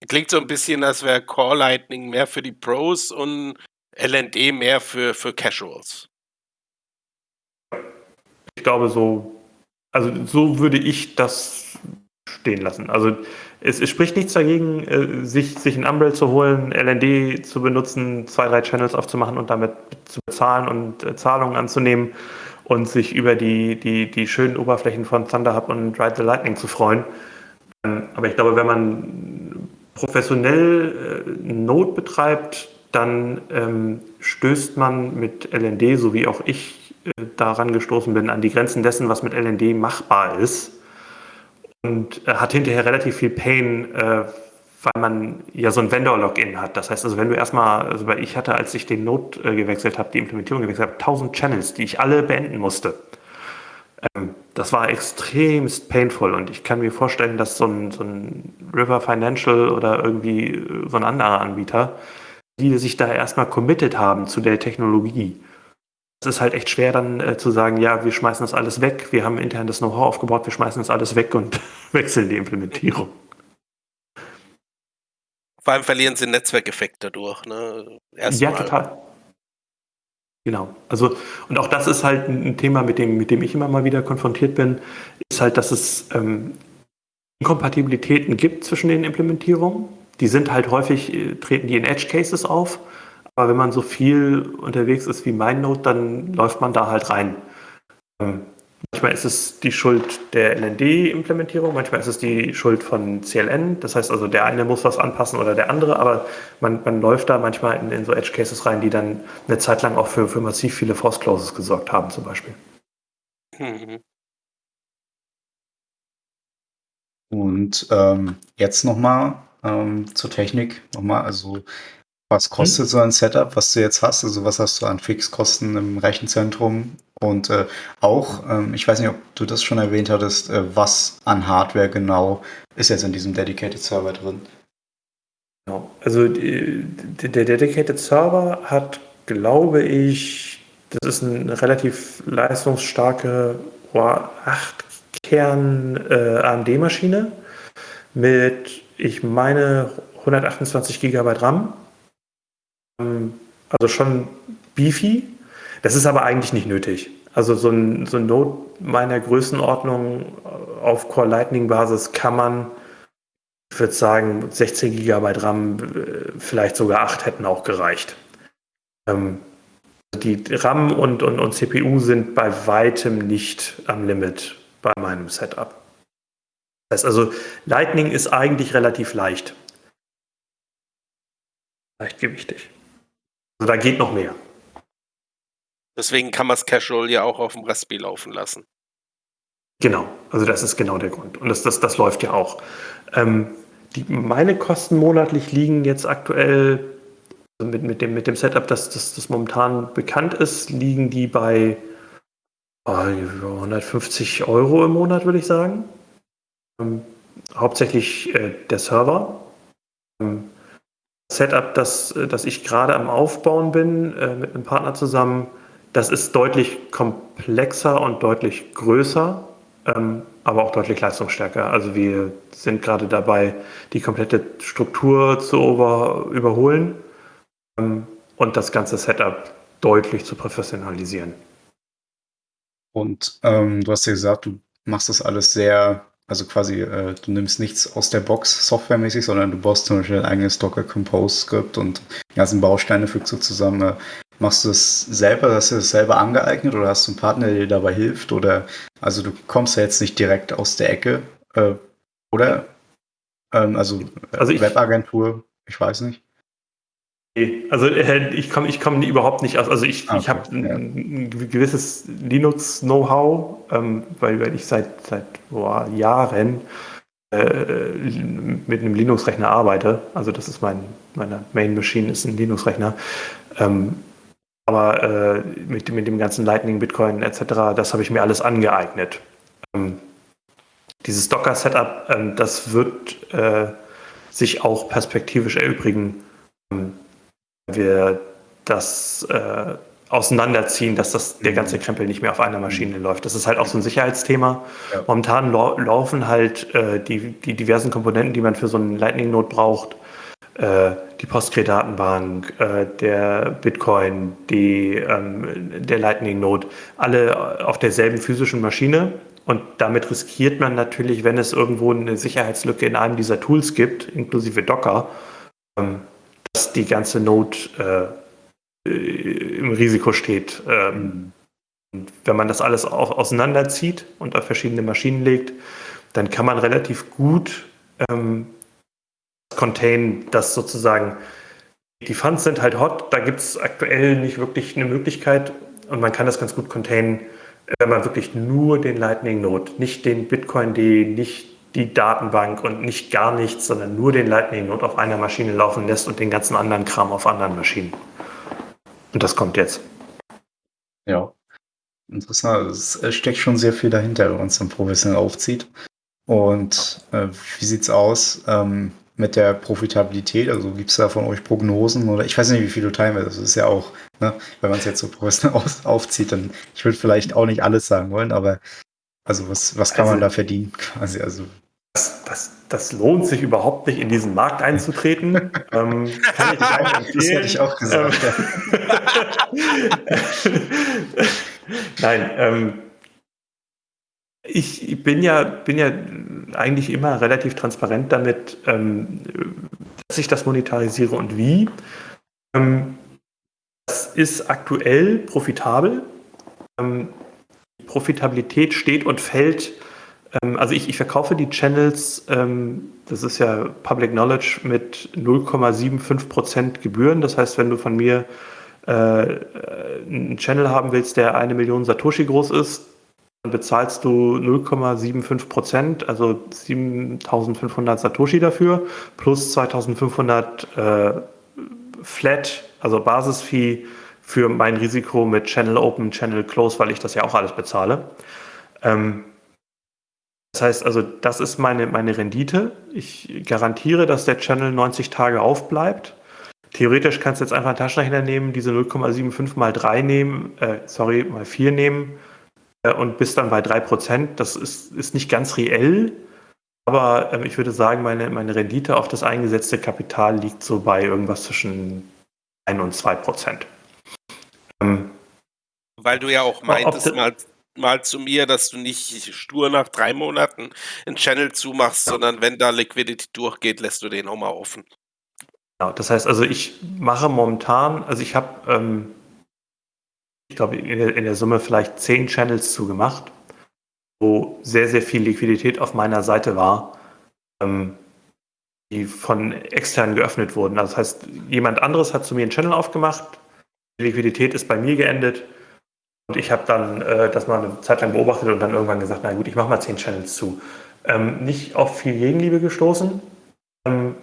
Klingt so ein bisschen, als wäre Core Lightning mehr für die Pros und LND mehr für, für Casuals. Ich glaube, so also so würde ich das stehen lassen. Also es, es spricht nichts dagegen, äh, sich, sich ein Umbrell zu holen, LND zu benutzen, zwei, drei Channels aufzumachen und damit zu bezahlen und äh, Zahlungen anzunehmen und sich über die, die, die schönen Oberflächen von Thunderhub und Ride the Lightning zu freuen. Ähm, aber ich glaube, wenn man professionell äh, Node betreibt, dann ähm, stößt man mit LND, so wie auch ich daran gestoßen bin, an die Grenzen dessen, was mit LND machbar ist. Und äh, hat hinterher relativ viel Pain, äh, weil man ja so ein Vendor-Login hat. Das heißt also, wenn du erstmal, also ich hatte, als ich den Node äh, gewechselt habe, die Implementierung gewechselt habe, 1000 Channels, die ich alle beenden musste. Ähm, das war extremst painful und ich kann mir vorstellen, dass so ein, so ein River Financial oder irgendwie äh, so ein anderer Anbieter, die sich da erstmal committed haben zu der Technologie, es ist halt echt schwer dann äh, zu sagen, ja, wir schmeißen das alles weg, wir haben intern das Know-how aufgebaut, wir schmeißen das alles weg und wechseln die Implementierung. Vor allem verlieren sie Netzwerkeffekt dadurch. Ne? ja, mal. total. Genau. Also, und auch das ist halt ein Thema, mit dem, mit dem ich immer mal wieder konfrontiert bin, ist halt, dass es ähm, Inkompatibilitäten gibt zwischen den Implementierungen. Die sind halt häufig, äh, treten die in Edge Cases auf aber wenn man so viel unterwegs ist wie MindNote, dann läuft man da halt rein. Ähm, manchmal ist es die Schuld der LND-Implementierung, manchmal ist es die Schuld von CLN. Das heißt also, der eine muss was anpassen oder der andere, aber man, man läuft da manchmal in, in so Edge Cases rein, die dann eine Zeit lang auch für, für massiv viele Force Clauses gesorgt haben, zum Beispiel. Und ähm, jetzt nochmal ähm, zur Technik. Nochmal, also was kostet hm? so ein Setup, was du jetzt hast? Also was hast du an Fixkosten im Rechenzentrum? Und äh, auch, ähm, ich weiß nicht, ob du das schon erwähnt hattest, äh, was an Hardware genau ist jetzt in diesem Dedicated Server drin? Genau. Also die, der Dedicated Server hat, glaube ich, das ist eine relativ leistungsstarke oh, 8-Kern äh, AMD-Maschine mit, ich meine, 128 GB RAM also schon beefy. Das ist aber eigentlich nicht nötig. Also so ein, so ein Node meiner Größenordnung auf Core Lightning Basis kann man, ich würde sagen, 16 GB RAM, äh, vielleicht sogar 8 hätten auch gereicht. Ähm, die RAM und, und, und CPU sind bei weitem nicht am Limit bei meinem Setup. Das heißt also, Lightning ist eigentlich relativ leicht. Leichtgewichtig. Also da geht noch mehr. Deswegen kann man es casual ja auch auf dem Raspberry laufen lassen. Genau, also das ist genau der Grund. Und das, das, das läuft ja auch. Ähm, die, meine Kosten monatlich liegen jetzt aktuell also mit, mit, dem, mit dem Setup, das, das, das momentan bekannt ist, liegen die bei oh, 150 Euro im Monat, würde ich sagen. Ähm, hauptsächlich äh, der Server. Ähm, Setup, das, das ich gerade am Aufbauen bin, äh, mit einem Partner zusammen, das ist deutlich komplexer und deutlich größer, ähm, aber auch deutlich leistungsstärker. Also wir sind gerade dabei, die komplette Struktur zu over, überholen ähm, und das ganze Setup deutlich zu professionalisieren. Und ähm, du hast ja gesagt, du machst das alles sehr, also quasi, äh, du nimmst nichts aus der Box softwaremäßig, sondern du baust zum Beispiel ein eigenes Docker Compose Skript und die ganzen Bausteine fügst du zusammen. Äh, Machst du es selber, hast du es selber angeeignet oder hast du einen Partner, der dir dabei hilft? Oder also du kommst ja jetzt nicht direkt aus der Ecke, äh, oder? Ähm, also, also ich, Webagentur, ich weiß nicht. Also äh, ich komme ich komm überhaupt nicht aus. Also ich, okay, ich habe ein, ja. ein, gewisses Linux-Know-how, ähm, weil, weil ich seit, seit boah, Jahren äh, mit einem Linux-Rechner arbeite. Also das ist mein, meine Main-Machine ist ein Linux-Rechner. Ähm, aber äh, mit, mit dem ganzen Lightning, Bitcoin etc., das habe ich mir alles angeeignet. Ähm, dieses Docker-Setup, ähm, das wird äh, sich auch perspektivisch erübrigen, ähm, wir das äh, auseinanderziehen, dass das, der ganze mhm. Krempel nicht mehr auf einer Maschine mhm. läuft. Das ist halt auch so ein Sicherheitsthema. Ja. Momentan laufen halt äh, die, die diversen Komponenten, die man für so einen Lightning-Node braucht, äh, die Postgre-Datenbank, äh, der Bitcoin, die, ähm, der Lightning-Node, alle auf derselben physischen Maschine. Und damit riskiert man natürlich, wenn es irgendwo eine Sicherheitslücke in einem dieser Tools gibt, inklusive Docker, ähm, dass die ganze Node äh, im Risiko steht. Ähm, wenn man das alles auseinanderzieht und auf verschiedene Maschinen legt, dann kann man relativ gut ähm, Contain, das sozusagen, die Funds sind halt hot, da gibt es aktuell nicht wirklich eine Möglichkeit und man kann das ganz gut containen, wenn man wirklich nur den Lightning Node, nicht den Bitcoin, die nicht die Datenbank und nicht gar nichts, sondern nur den Lightning Node auf einer Maschine laufen lässt und den ganzen anderen Kram auf anderen Maschinen. Und das kommt jetzt. Ja, interessant. Es steckt schon sehr viel dahinter, wenn man es dann professionell aufzieht. Und äh, wie sieht's aus? Ähm, mit der Profitabilität? Also gibt es da von euch Prognosen oder ich weiß nicht, wie viel du teilen willst. Das ist ja auch, ne, wenn man es jetzt so professionell aufzieht, dann ich würde vielleicht auch nicht alles sagen wollen, aber also was, was kann also, man da verdienen quasi? Also das, das, das, lohnt sich überhaupt nicht, in diesen Markt einzutreten. ähm, kann ich nicht auch empfehlen. Das hätte ich auch gesagt. Ähm, Nein, ähm, ich bin ja, bin ja eigentlich immer relativ transparent damit, ähm, dass ich das monetarisiere und wie. Ähm, das ist aktuell profitabel. Profitabilität steht und fällt. Ähm, also ich, ich, verkaufe die Channels, ähm, das ist ja Public Knowledge, mit 0,75% Gebühren. Das heißt, wenn du von mir äh, einen Channel haben willst, der eine Million Satoshi groß ist, dann bezahlst du 0,75 Prozent, also 7500 Satoshi dafür, plus 2500 äh, Flat, also Basisfee für mein Risiko mit Channel Open, Channel Close, weil ich das ja auch alles bezahle. Ähm, das heißt also, das ist meine, meine Rendite. Ich garantiere, dass der Channel 90 Tage aufbleibt. Theoretisch kannst du jetzt einfach einen Taschenrechner nehmen, diese 0,75 mal 3 nehmen, äh, sorry, mal 4 nehmen äh, und bist dann bei 3%. Das ist, ist nicht ganz reell, aber äh, ich würde sagen, meine, meine Rendite auf das eingesetzte Kapital liegt so bei irgendwas zwischen 1 und 2%. Ähm, Weil du ja auch meintest mal, mal zu mir, dass du nicht stur nach drei Monaten einen Channel zumachst, ja. sondern wenn da Liquidity durchgeht, lässt du den auch mal offen. Genau, das heißt also, ich mache momentan, also ich habe, ähm, ich glaube, in, in der Summe vielleicht zehn Channels zugemacht, wo sehr, sehr viel Liquidität auf meiner Seite war. Ähm, die von extern geöffnet wurden. Also das heißt, jemand anderes hat zu mir einen Channel aufgemacht, die Liquidität ist bei mir geendet und ich habe dann äh, das mal eine Zeit lang beobachtet und dann irgendwann gesagt, na gut, ich mache mal zehn Channels zu. Ähm, nicht auf viel Gegenliebe gestoßen. Ähm,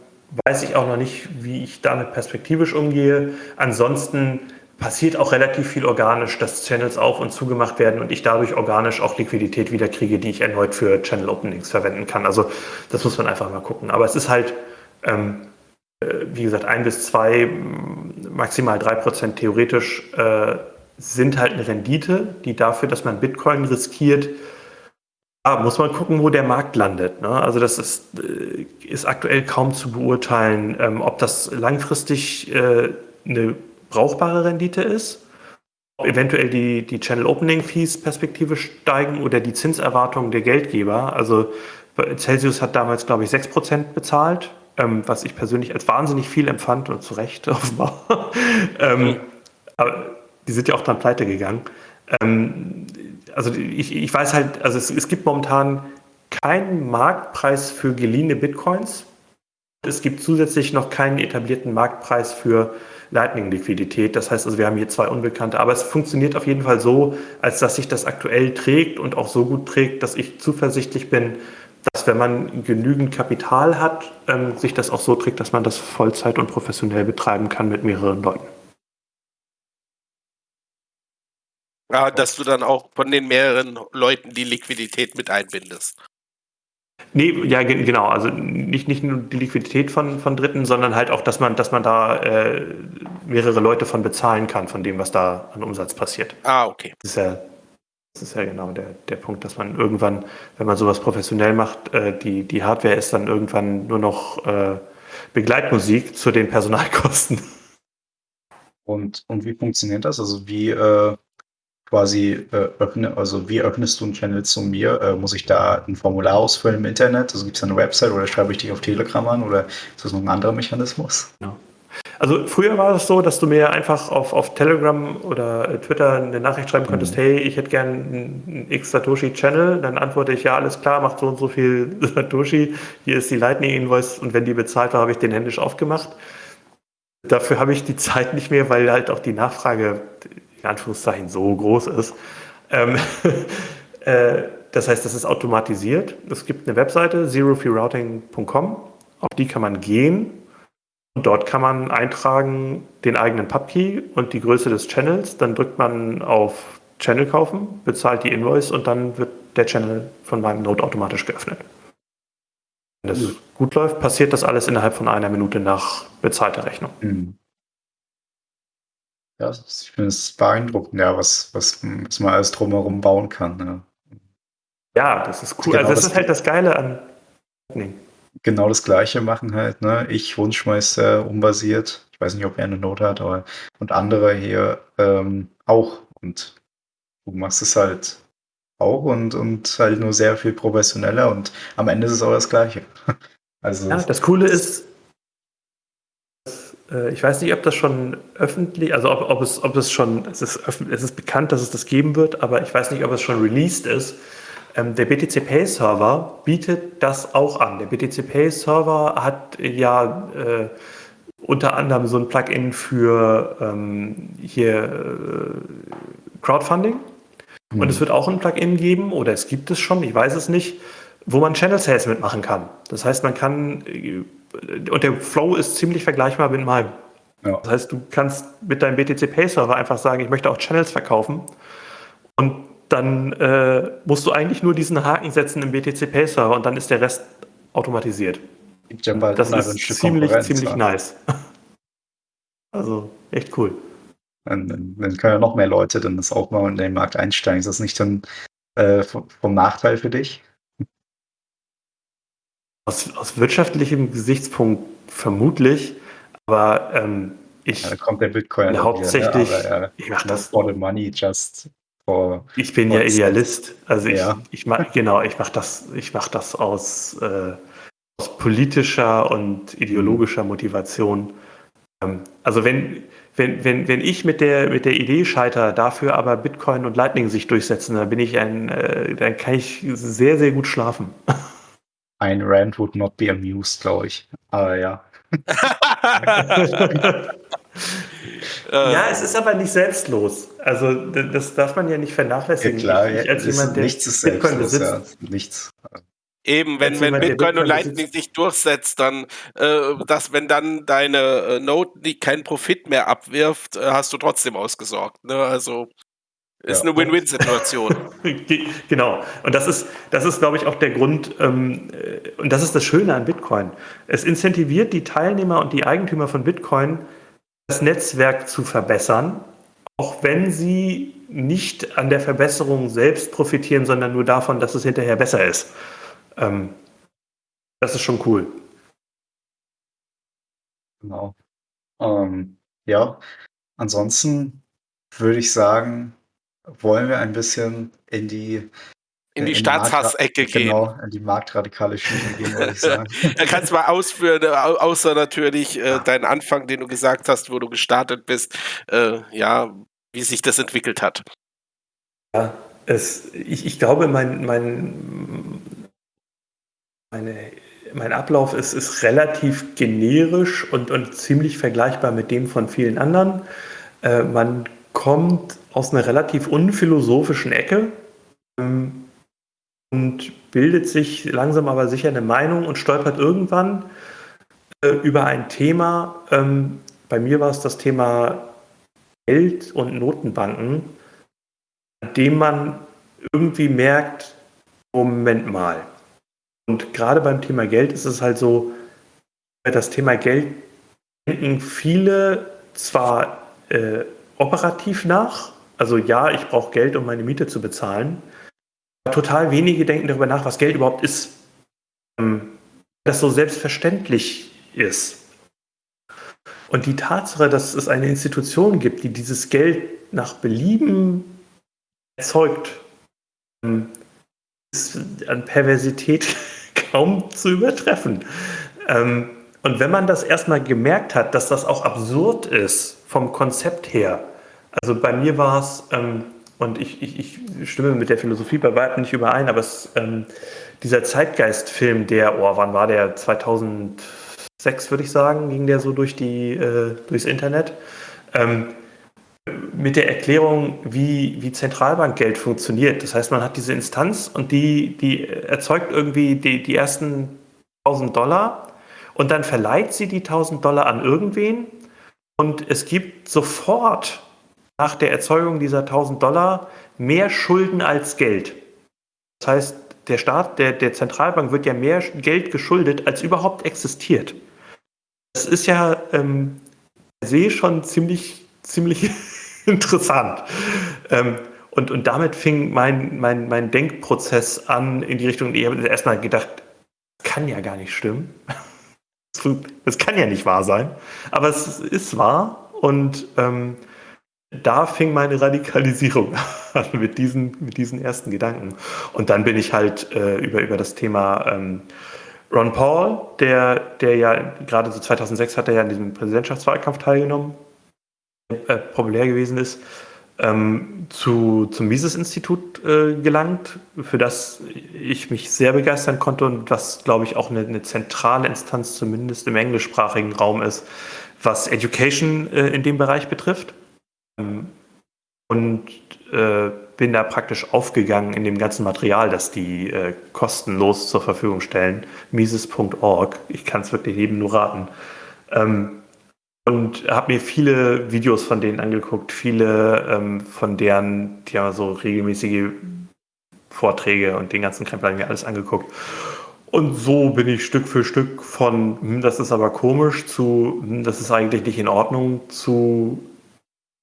weiß ich auch noch nicht, wie ich damit perspektivisch umgehe. Ansonsten passiert auch relativ viel organisch, dass Channels auf und zugemacht werden und ich dadurch organisch auch Liquidität wieder kriege, die ich erneut für Channel Openings verwenden kann. Also das muss man einfach mal gucken. Aber es ist halt, ähm, äh, wie gesagt, ein bis zwei, maximal drei Prozent theoretisch äh, sind halt eine Rendite, die dafür, dass man Bitcoin riskiert, ja, muss man gucken, wo der Markt landet. Ne? Also das ist, äh, ist aktuell kaum zu beurteilen, ähm, ob das langfristig äh, eine brauchbare Rendite ist, ob eventuell die, die Channel Opening Fees Perspektive steigen oder die Zinserwartungen der Geldgeber. Also Celsius hat damals, glaube ich, 6% bezahlt, ähm, was ich persönlich als wahnsinnig viel empfand und zu Recht offenbar. ähm, aber die sind ja auch dann pleite gegangen. Ähm, also ich, ich weiß halt, also es, es gibt momentan keinen Marktpreis für geliehene Bitcoins. Es gibt zusätzlich noch keinen etablierten Marktpreis für Lightning-Liquidität. Das heißt also, wir haben hier zwei Unbekannte. Aber es funktioniert auf jeden Fall so, als dass sich das aktuell trägt und auch so gut trägt, dass ich zuversichtlich bin, dass wenn man genügend Kapital hat, ähm, sich das auch so trägt, dass man das Vollzeit und professionell betreiben kann mit mehreren Leuten. Ja, dass du dann auch von den mehreren Leuten die Liquidität mit einbindest. Nee, ja, genau. Also nicht, nicht nur die Liquidität von, von Dritten, sondern halt auch, dass man, dass man da äh, mehrere Leute von bezahlen kann, von dem, was da an Umsatz passiert. Ah, okay. Das ist ja, das ist ja genau der, der Punkt, dass man irgendwann, wenn man sowas professionell macht, äh, die, die Hardware ist dann irgendwann nur noch äh, Begleitmusik zu den Personalkosten. Und, und wie funktioniert das? Also wie äh, quasi äh, öffne, also wie öffnest du einen Channel zu mir? Äh, muss ich da ein Formular ausfüllen im Internet? Also gibt es eine Website oder schreibe ich dich auf Telegram an oder ist das noch ein anderer Mechanismus? Ja. Also früher war es so, dass du mir einfach auf, auf Telegram oder äh, Twitter eine Nachricht schreiben könntest, mhm. hey, ich hätte gern einen X-Satoshi-Channel. Dann antworte ich, ja, alles klar, macht so und so viel Satoshi. Hier ist die Lightning-Invoice und wenn die bezahlt war, habe ich den händisch aufgemacht. Dafür habe ich die Zeit nicht mehr, weil halt auch die Nachfrage in Anführungszeichen so groß ist. Ähm, äh, das heißt, das ist automatisiert. Es gibt eine Webseite, zerofeerouting.com, auf die kann man gehen dort kann man eintragen den eigenen Pubkey und die Größe des Channels. Dann drückt man auf Channel kaufen, bezahlt die Invoice und dann wird der Channel von meinem Node automatisch geöffnet. Wenn das gut läuft, passiert das alles innerhalb von einer Minute nach bezahlter Rechnung. Mhm. Ja, ich finde es beeindruckend, ja, was, was, was man alles drumherum bauen kann. Ja, ja das ist cool. Genau also das, das ist halt das Geile an nee. Genau das Gleiche machen halt, ne? Ich, Wunschmeister, unbasiert. Ich weiß nicht, ob er eine Note hat, aber und andere hier ähm, auch. Und du machst es halt auch und, und halt nur sehr viel professioneller und am Ende ist es auch das Gleiche. Also, ja, das Coole ist, äh, ich weiß nicht, ob das schon öffentlich, also ob, ob, es, ob es schon, es ist, es ist bekannt, dass es das geben wird, aber ich weiß nicht, ob es schon released ist. Ähm, der BTC Pay Server bietet das auch an. Der BTC Pay Server hat ja äh, unter anderem so ein Plugin für ähm, hier äh, Crowdfunding. Mhm. Und es wird auch ein Plugin geben, oder es gibt es schon, ich weiß es nicht, wo man Channel Sales mitmachen kann. Das heißt, man kann äh, und der Flow ist ziemlich vergleichbar mit meinem. Ja. Das heißt, du kannst mit deinem BTC Pay Server einfach sagen, ich möchte auch Channels verkaufen. Und dann äh, musst du eigentlich nur diesen Haken setzen im BTC Server und dann ist der Rest automatisiert. Das ist ziemlich, ziemlich nice. also echt cool. Dann, dann, können ja noch mehr Leute dann das auch mal in den Markt einsteigen. Ist das nicht dann äh, vom Nachteil für dich? Aus, aus wirtschaftlichem Gesichtspunkt vermutlich, aber ähm, Ich, ja, da kommt der Bitcoin hauptsächlich, wieder, ja, ich mache das for the money, just for. Ich bin ja Idealist, also ich, Ja. ich mach, genau, ich mache das, ich mache das aus, äh, aus politischer und ideologischer Motivation. Ähm, also wenn, wenn, wenn, wenn ich mit der, mit der Idee scheitere, dafür aber Bitcoin und Lightning sich durchsetzen, dann bin ich ein, äh, dann kann ich sehr, sehr gut schlafen. Ein Rand would not be amused, glaube ich. Aber ja. Äh, Ja, es ist aber nicht selbstlos. Also das darf man ja nicht vernachlässigen. ich, ich als es- jemand, der nichts ist Bitcoin selbstlos, ja. besitzt, Nichts. Eben, wenn, Als wenn Bitcoin und Lightning besitzt- sich durchsetzt, dann, äh, dass wenn dann deine äh, Node die keinen Profit mehr abwirft, äh, hast du trotzdem ausgesorgt. Ne? Also ist Ja. eine Win-Win-Situation. Ge- Genau. Und das ist, das ist, glaube ich, auch der Grund, ähm, äh, und das ist das Schöne an Bitcoin. Es incentiviert die Teilnehmer und die Eigentümer von Bitcoin, das Netzwerk zu verbessern, auch wenn sie nicht an der Verbesserung selbst profitieren, sondern nur davon, dass es hinterher besser ist. Ähm, das ist schon cool. Genau. Ähm, ja, ansonsten würde ich sagen, wollen wir ein bisschen in die In die Staatshassecke gehen. Genau, in die marktradikale Schiene gehen, würde ich sagen. Da kannst du mal ausführen, äh, au- außer natürlich äh, deinen Anfang, den du gesagt hast, wo du gestartet bist, äh, ja, wie sich das entwickelt hat. Ja, es, ich, ich glaube, mein, mein, meine, mein Ablauf ist, ist relativ generisch und, und ziemlich vergleichbar mit dem von vielen anderen. Äh, man kommt aus einer relativ unphilosophischen Ecke ähm, und bildet sich langsam aber sicher eine Meinung und stolpert irgendwann äh, über ein Thema. Ähm, bei mir war es das Thema Geld und Notenbanken an dem man irgendwie merkt, Moment mal. Und gerade beim Thema Geld ist es halt so, über das Thema Geld denken viele zwar äh, operativ nach, also ja, ich brauche Geld, um meine Miete zu bezahlen, total wenige denken darüber nach, was Geld überhaupt ist. Ähm, das so selbstverständlich ist. Und die Tatsache, dass es eine Institution gibt, die dieses Geld nach Belieben erzeugt, ähm, ist an Perversität kaum zu übertreffen. Ähm, Und wenn man das erstmal gemerkt hat, dass das auch absurd ist vom Konzept her, also bei mir war es, und ich, ich, ich stimme mit der Philosophie bei weitem nicht überein, aber es, ähm, dieser Zeitgeist-Film, der, oh, wann war der? 2006 würde ich sagen, ging der so durch die, äh, durchs Internet. Ähm, mit der Erklärung, wie, wie Zentralbankgeld funktioniert. Das heißt, man hat diese Instanz und die, die erzeugt irgendwie die, die ersten 1000 Dollar und dann verleiht sie die 1000 Dollar an irgendwen und es gibt sofort nach der Erzeugung dieser 1000 Dollar mehr Schulden als Geld. Das heißt, der Staat, der, der Zentralbank wird ja mehr Geld geschuldet, als überhaupt existiert. Das ist ja ähm, per se schon ziemlich, ziemlich interessant. Ähm, und, und damit fing mein, mein, mein Denkprozess an in die Richtung, ich habe erstmal gedacht, das kann ja gar nicht stimmen. Das kann ja nicht wahr sein. Aber es ist wahr und ähm, da fing meine Radikalisierung an mit diesen, mit diesen ersten Gedanken. Und dann bin ich halt äh, über, über das Thema ähm, Ron Paul, der, der ja gerade so 2006 hat er ja an diesem Präsidentschaftswahlkampf teilgenommen, äh, populär gewesen ist, ähm, zu, zum Mises-Institut äh, gelangt, für das ich mich sehr begeistern konnte und was, glaube ich, auch eine, eine zentrale Instanz zumindest im englischsprachigen Raum ist, was Education äh, in dem Bereich betrifft. Ähm, und äh, bin da praktisch aufgegangen in dem ganzen Material, das die äh, kostenlos zur Verfügung stellen. Mises.org. Ich kann es wirklich jedem nur raten. Ähm, und habe mir viele Videos von denen angeguckt, viele ähm, von deren, die haben so regelmäßige Vorträge und den ganzen Krempel habe ich mir alles angeguckt. Und so bin ich Stück für Stück von, hm, das ist aber komisch, zu, hm, das ist eigentlich nicht in Ordnung, zu,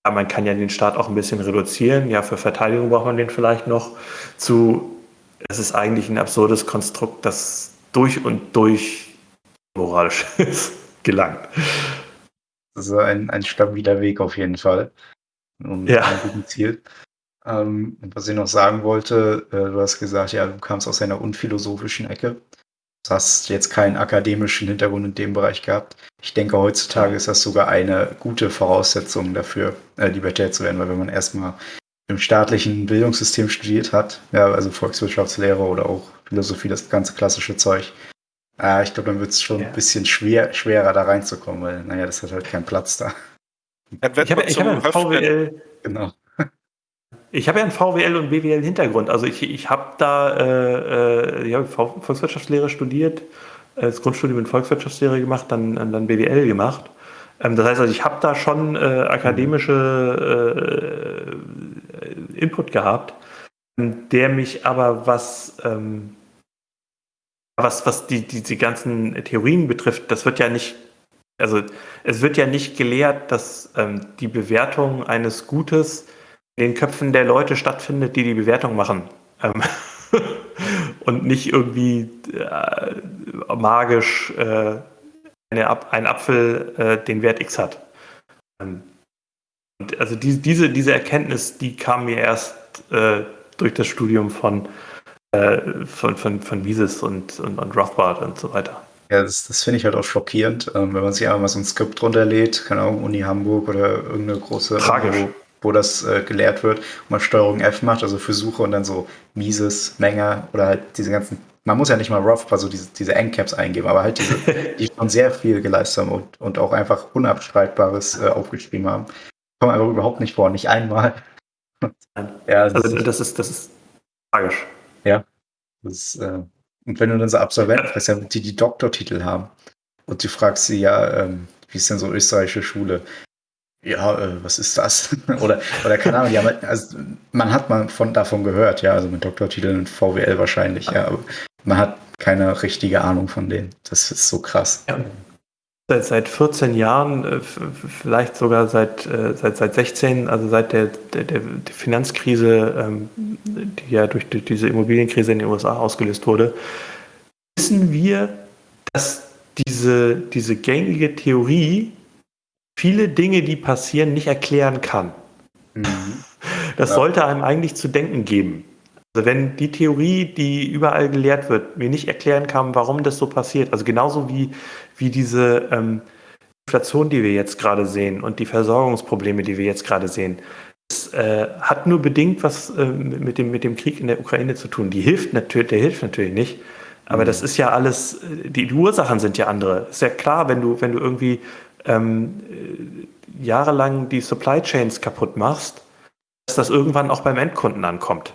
ja, man kann ja den Staat auch ein bisschen reduzieren, ja, für Verteidigung braucht man den vielleicht noch, zu, es ist eigentlich ein absurdes Konstrukt, das durch und durch moralisch ist, gelangt. Das ist ein, ein stabiler Weg auf jeden Fall. Und Ja. ein guten Ziel. Ähm, was ich noch sagen wollte, äh, du hast gesagt, ja, du kamst aus einer unphilosophischen Ecke. Du hast jetzt keinen akademischen Hintergrund in dem Bereich gehabt. Ich denke, heutzutage ist das sogar eine gute Voraussetzung dafür, äh, Libertär zu werden, weil wenn man erstmal im staatlichen Bildungssystem studiert hat, ja, also Volkswirtschaftslehre oder auch Philosophie, das ganze klassische Zeug, äh, ich glaube, dann wird es schon Ja. ein bisschen schwer, schwerer da reinzukommen, weil, naja, das hat halt keinen Platz da. Wird Ich habe hab ja. VWL, Genau. Ich habe ja einen VWL und BWL Hintergrund. Also ich, ich habe da äh, äh, ich hab Volkswirtschaftslehre studiert, äh, das Grundstudium in Volkswirtschaftslehre gemacht, dann, dann BWL gemacht. Ähm, das heißt also, ich habe da schon äh, akademische äh, Input gehabt, ähm, der mich aber was ähm, was, was die, die, die ganzen Theorien betrifft, das wird ja nicht, also es wird ja nicht gelehrt, dass ähm, die Bewertung eines Gutes den Köpfen der Leute stattfindet, die die Bewertung machen. Ähm, und nicht irgendwie äh, magisch äh, eine, ein Apfel äh, den Wert X hat. Ähm, und also die, diese, diese Erkenntnis, die kam mir erst äh, durch das Studium von, äh, von, von, von Mises und, und, und Rothbard und so weiter. Ja, das, das finde ich halt auch schockierend, ähm, wenn man sich einfach mal so ein Skript runterlädt, keine Ahnung, Uni Hamburg oder irgendeine große, Tragisch. wo, wo das äh, gelehrt wird und man Steuerung F macht, also für Suche und dann so Mises, Menger oder halt diese ganzen, man muss ja nicht mal Roth, also diese, diese Endcaps eingeben, aber halt diese, die schon sehr viel geleistet haben und, und auch einfach Unabstreitbares äh, aufgeschrieben haben. Kommen einfach überhaupt nicht vor, nicht einmal. Ja, das Also ist, das ist, das ist tragisch. das ist, äh, und wenn du dann so Absolventen ja, die die Doktortitel haben und du fragst sie, ja, ähm, wie ist denn so österreichische Schule? Ja, äh, was ist das? oder, oder keine Ahnung, die halt, also man hat mal von, davon gehört, ja, also mit Doktortiteln in VWL wahrscheinlich, ja, aber man hat keine richtige Ahnung von denen. Das ist so krass. Ja. Seit, seit 14 Jahren, äh, vielleicht sogar seit, äh, seit, seit 16, also seit der, der, der Finanzkrise, ähm, die ja durch, durch diese Immobilienkrise in den USA ausgelöst wurde, wissen wir, dass diese, diese gängige Theorie viele Dinge, die passieren, nicht erklären kann. Mhm. Das Ja. sollte einem eigentlich zu denken geben. Also wenn die Theorie, die überall gelehrt wird, mir nicht erklären kann, warum das so passiert, also genauso wie, wie diese ähm, Inflation, die wir jetzt gerade sehen und die Versorgungsprobleme, die wir jetzt gerade sehen, das äh, hat nur bedingt was äh, mit, dem, mit dem Krieg in der Ukraine zu tun. Die hilft natürlich, der hilft natürlich nicht. Aber das ist ja alles, äh, die, die Ursachen sind ja andere. Ist ja klar, wenn du, wenn du irgendwie ähm, äh, jahrelang die Supply Chains kaputt machst, dass das irgendwann auch beim Endkunden ankommt.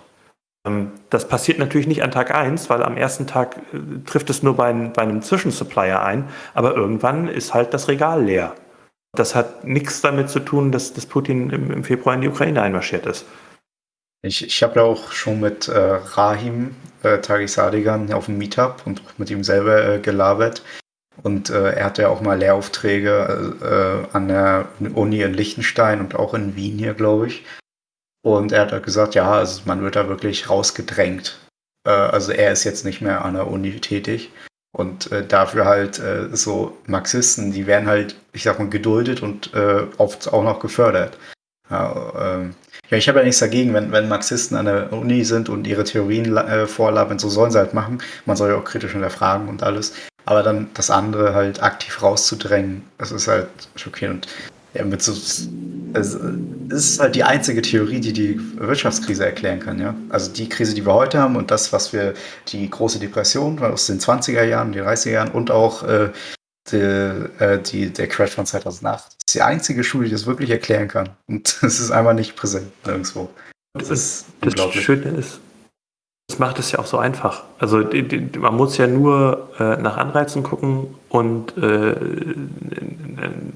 Ähm, Das passiert natürlich nicht an Tag 1, weil am ersten Tag äh, trifft es nur bei, ein- bei einem Zwischensupplier ein, aber irgendwann ist halt das Regal leer. Das hat nichts damit zu tun, dass, dass Putin im, im Februar in die Ukraine einmarschiert ist. Ich, ich habe ja auch schon mit äh, Rahim äh, Tagis Sadigan auf dem Meetup und mit ihm selber äh, gelabert. Und äh, er hatte ja auch mal Lehraufträge äh, an der Uni in Liechtenstein und auch in Wien hier, glaube ich. Und er hat halt gesagt, ja, also man wird da wirklich rausgedrängt. Äh, also er ist jetzt nicht mehr an der Uni tätig. Und äh, dafür halt äh, so Marxisten, die werden halt, ich sag mal, geduldet und äh, oft auch noch gefördert. Ja, ähm, ja, ich habe ja nichts dagegen, wenn, wenn Marxisten an der Uni sind und ihre Theorien äh, vorlabern, so sollen sie halt machen. Man soll ja auch kritisch hinterfragen und alles. Aber dann das andere halt aktiv rauszudrängen, das ist halt schockierend. Ja, mit so, es, ist halt die einzige Theorie, die die Wirtschaftskrise erklären kann, ja. Also die Krise, die wir heute haben und das, was wir, die große Depression aus den 20er Jahren, den 30er Jahren und auch äh, die, äh, die, der Crash von 2008. Das ist die einzige Schule, die das wirklich erklären kann. Und es ist einfach nicht präsent nirgendwo. Das, Das ist, das. Schöne ist, das macht es ja auch so einfach. Also man muss ja nur äh, nach Anreizen gucken und äh,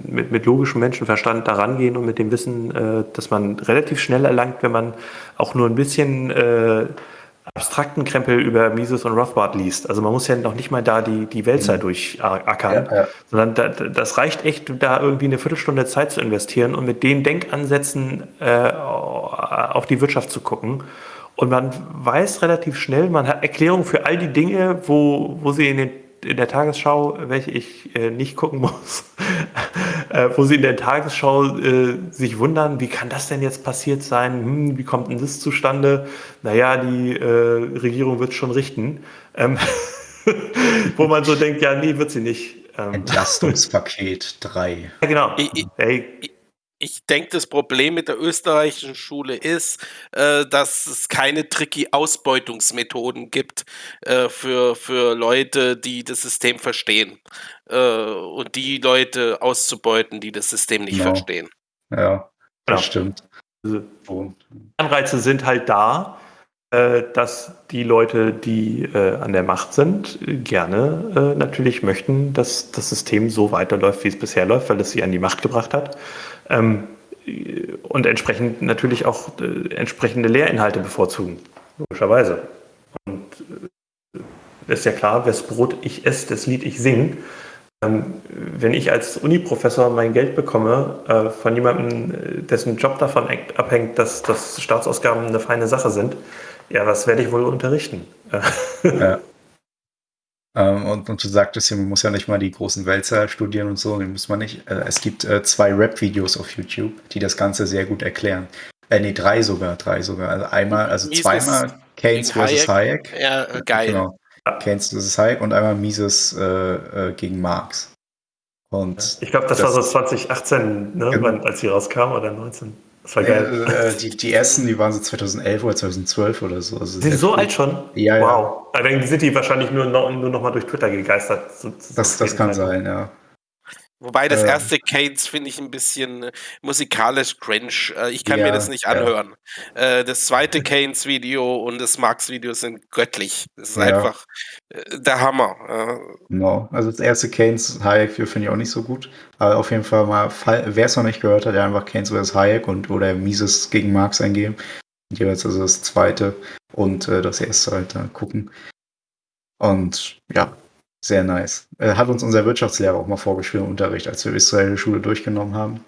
mit, mit logischem Menschenverstand daran gehen und mit dem Wissen, äh, dass man relativ schnell erlangt, wenn man auch nur ein bisschen äh, abstrakten Krempel über Mises und Rothbard liest. Also man muss ja noch nicht mal da die, die Wälzer durchackern, Ja, ja. sondern da, das reicht echt, da irgendwie eine Viertelstunde Zeit zu investieren und mit den Denkansätzen äh, auf die Wirtschaft zu gucken. Und man weiß relativ schnell, man hat Erklärungen für all die Dinge, wo, wo sie in, den, in der Tagesschau, welche ich äh, nicht gucken muss, äh, wo sie in der Tagesschau äh, sich wundern, wie kann das denn jetzt passiert sein? Hm, wie kommt denn das zustande? Naja, die äh, Regierung wird schon richten. Ähm, wo man so denkt, ja, nee, wird sie nicht. Ähm. Entlastungspaket 3. Ja, genau. Ich, hey. Ich denke, das Problem mit der österreichischen Schule ist, äh, dass es keine tricky Ausbeutungsmethoden gibt äh, für, für Leute, die das System verstehen. Äh, und die Leute auszubeuten, die das System nicht genau. verstehen. Ja, das ja. stimmt. Also, Anreize sind halt da, äh, dass die Leute, die äh, an der Macht sind, gerne äh, natürlich möchten, dass das System so weiterläuft, wie es bisher läuft, weil es sie an die Macht gebracht hat. Ähm, und entsprechend natürlich auch entsprechende Lehrinhalte bevorzugen, logischerweise. Und es ist ja klar, wes Brot ich esse, das Lied ich sing. Ähm, wenn ich als Uniprofessor mein Geld bekomme von jemandem, dessen Job davon abhängt, dass, dass Staatsausgaben eine feine Sache sind, ja, was werde ich wohl unterrichten? ja. Ähm, und, und, du sagtest ja, man muss ja nicht mal die großen Wälzer studieren und so, den muss man nicht. Äh, es gibt äh, zwei Rap-Videos auf YouTube, die das Ganze sehr gut erklären. Äh, nee, drei sogar, drei sogar. Also einmal, also Mises zweimal Keynes vs. Hayek. Ja, äh, geil. Genau. Keynes vs. Hayek und einmal Mises äh, äh, gegen Marx. Und ich glaube, das, das, war so 2018, ne, genau. als sie rauskam, oder 19. Das war geil. Äh, äh, die, die ersten, die waren so 2011 oder 2012 oder so. Also sind so alt schon? Ja, wow. ja. Dann sind die wahrscheinlich nur noch, nur noch mal durch Twitter gegeistert. So, das, das kann sein, ja. Wobei das erste Keynes finde ich ein bisschen äh, musikalisch cringe. Äh, ich kann ja, mir das nicht anhören. Ja. Äh, das zweite Keynes-Video und das Marx-Video sind göttlich. Das ist ja. einfach der Hammer. Genau. Also das erste Keynes Hayek-Video finde ich auch nicht so gut. Aber auf jeden Fall mal, wer es noch nicht gehört hat, der einfach Keynes vs. Hayek und oder Mises gegen Marx eingeben. Jeweils also das zweite und das erste halt gucken. Und ja, sehr nice. Äh, hat uns unser Wirtschaftslehrer auch mal vorgespielt im Unterricht, als wir Israel Schule durchgenommen haben.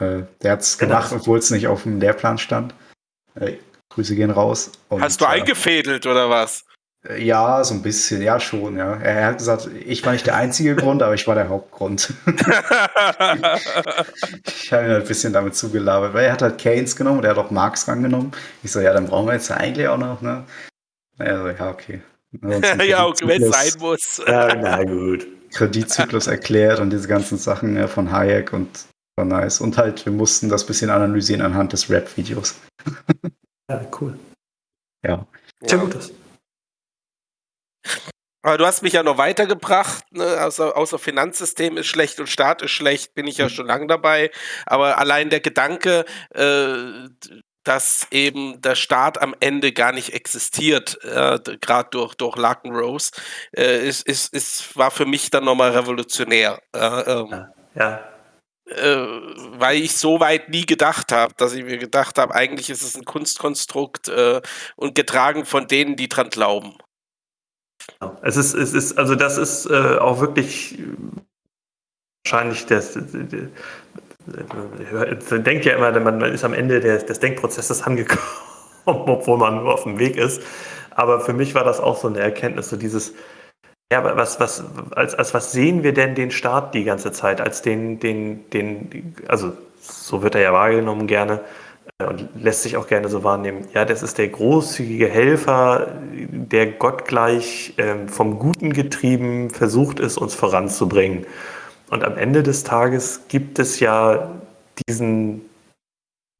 Äh, der hat es genau. gemacht, obwohl es nicht auf dem Lehrplan stand. Äh, Grüße gehen raus. Und, Hast du äh, eingefädelt oder was? Ja, so ein bisschen, ja schon, ja. Er hat gesagt, ich war nicht der einzige Grund, aber ich war der Hauptgrund. ich habe ihn halt ein bisschen damit zugelabert, weil er hat halt Keynes genommen und er hat auch Marx rangenommen. Ich so, ja, dann brauchen wir jetzt eigentlich auch noch, ne? Naja, so, ja, okay. Ja, okay, wenn es sein muss. ja, na gut. Kreditzyklus erklärt und diese ganzen Sachen ja, von Hayek und war nice. Und halt, wir mussten das bisschen analysieren anhand des Rap-Videos. ja, cool. Ja. Sehr ja. gut. Aber du hast mich ja noch weitergebracht, ne? außer, außer Finanzsystem ist schlecht und Staat ist schlecht, bin ich ja mhm. schon lange dabei. Aber allein der Gedanke, äh, dass eben der Staat am Ende gar nicht existiert, äh, gerade durch, durch Larkenrose, äh, ist, ist, ist, war für mich dann nochmal revolutionär. Äh, ähm, ja. ja. Äh, weil ich so weit nie gedacht habe, dass ich mir gedacht habe, eigentlich ist es ein Kunstkonstrukt äh, und getragen von denen, die dran glauben. Es ist, es ist, also das ist äh, auch wirklich wahrscheinlich das, man denkt ja immer, man ist am Ende des, Denkprozesses angekommen, obwohl man nur auf dem Weg ist. Aber für mich war das auch so eine Erkenntnis, so dieses, ja, was, was, als, als was sehen wir denn den Staat die ganze Zeit? Als den, den, den, also so wird er ja wahrgenommen gerne äh, und lässt sich auch gerne so wahrnehmen. Ja, das ist der großzügige Helfer, der gottgleich ähm, vom Guten getrieben versucht ist, uns voranzubringen. Und am Ende des Tages gibt es ja diesen,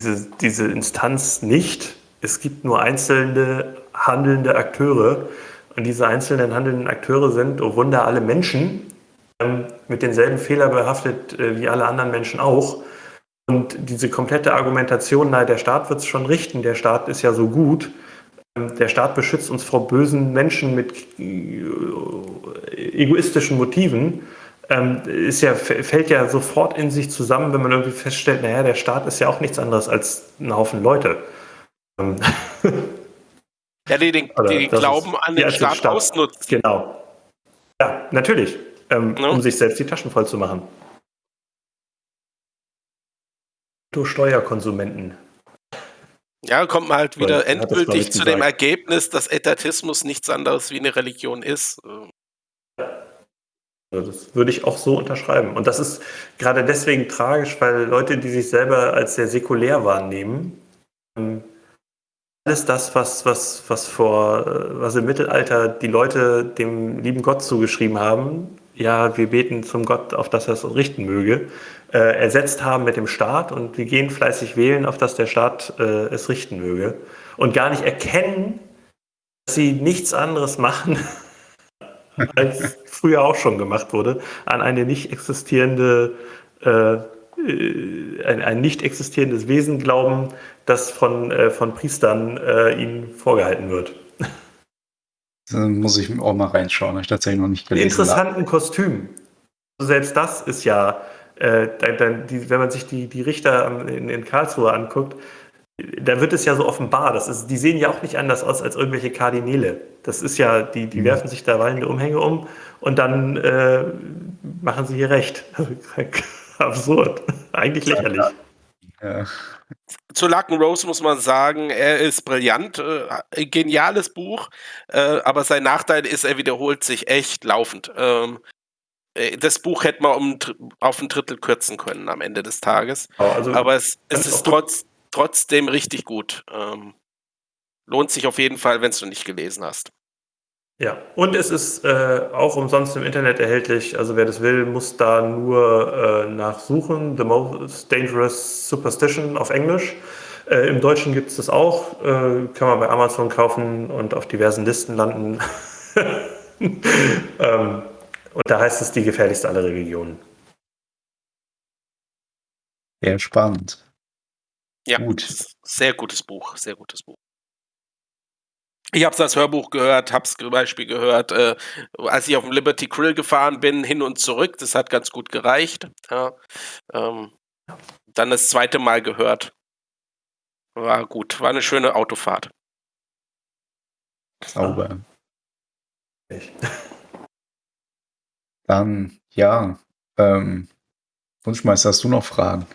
diese, diese Instanz nicht. Es gibt nur einzelne handelnde Akteure. Und diese einzelnen handelnden Akteure sind, oh Wunder, alle Menschen, ähm, mit denselben Fehlern behaftet äh, wie alle anderen Menschen auch. Und diese komplette Argumentation, na, der Staat wird es schon richten, der Staat ist ja so gut, ähm, der Staat beschützt uns vor bösen Menschen mit äh, egoistischen Motiven, ähm, ist ja, fällt ja sofort in sich zusammen, wenn man irgendwie feststellt, naja, der Staat ist ja auch nichts anderes als ein Haufen Leute. Ähm, ja, die den, die Glauben ist, an den Staat, Staat ausnutzt. Genau. Ja, natürlich. Ähm, no. Um sich selbst die Taschen voll zu machen. Du Steuerkonsumenten. Ja, kommt man halt wieder endgültig zu dem Ergebnis, dass Etatismus nichts anderes wie eine Religion ist. Also das würde ich auch so unterschreiben. Und das ist gerade deswegen tragisch, weil Leute, die sich selber als sehr säkulär wahrnehmen, ähm, alles das, was, was, was vor, äh, was im Mittelalter die Leute dem lieben Gott zugeschrieben haben, ja, wir beten zum Gott, auf dass er es richten möge, äh, ersetzt haben mit dem Staat und wir gehen fleißig wählen, auf dass der Staat äh, es richten möge und gar nicht erkennen, dass sie nichts anderes machen, als früher auch schon gemacht wurde, an eine nicht existierende, äh, äh, ein, ein, nicht existierendes Wesen glauben, das von, äh, von Priestern äh, ihnen vorgehalten wird. Dann muss ich auch mal reinschauen, habe ich tatsächlich noch nicht gelesen. Interessanten Kostüm. Selbst das ist ja, äh, dann, die, wenn man sich die, die Richter in, in Karlsruhe anguckt, da wird es ja so offenbar. Das ist, die sehen ja auch nicht anders aus als irgendwelche Kardinäle. Das ist ja, die, die mhm. werfen sich da wallende Umhänge um und dann äh, machen sie hier recht. Absurd. Eigentlich lächerlich. Ja. Zu Lacken Rose muss man sagen, er ist brillant, äh, geniales Buch, äh, aber sein Nachteil ist, er wiederholt sich echt laufend. Ähm, äh, das Buch hätte man um, auf ein Drittel kürzen können am Ende des Tages. Also, aber es, es ist trotz, trotzdem richtig gut. Ähm, lohnt sich auf jeden Fall, wenn du nicht gelesen hast. Ja, und es ist äh, auch umsonst im Internet erhältlich. Also wer das will, muss da nur äh, nachsuchen. The Most Dangerous Superstition auf Englisch. Äh, Im Deutschen gibt es das auch. Äh, kann man bei Amazon kaufen und auf diversen Listen landen. ähm, und da heißt es die gefährlichste aller Religionen. Sehr spannend. Ja, Gut. sehr gutes Buch, sehr gutes Buch. Ich habe es als Hörbuch gehört, habe es zum Beispiel gehört, äh, als ich auf dem Liberty Grill gefahren bin, hin und zurück. Das hat ganz gut gereicht. Ja, ähm, dann das zweite Mal gehört. War gut, war eine schöne Autofahrt. Sauber. Echt. Dann, ja, ähm, Wunschmeister, hast du noch Fragen?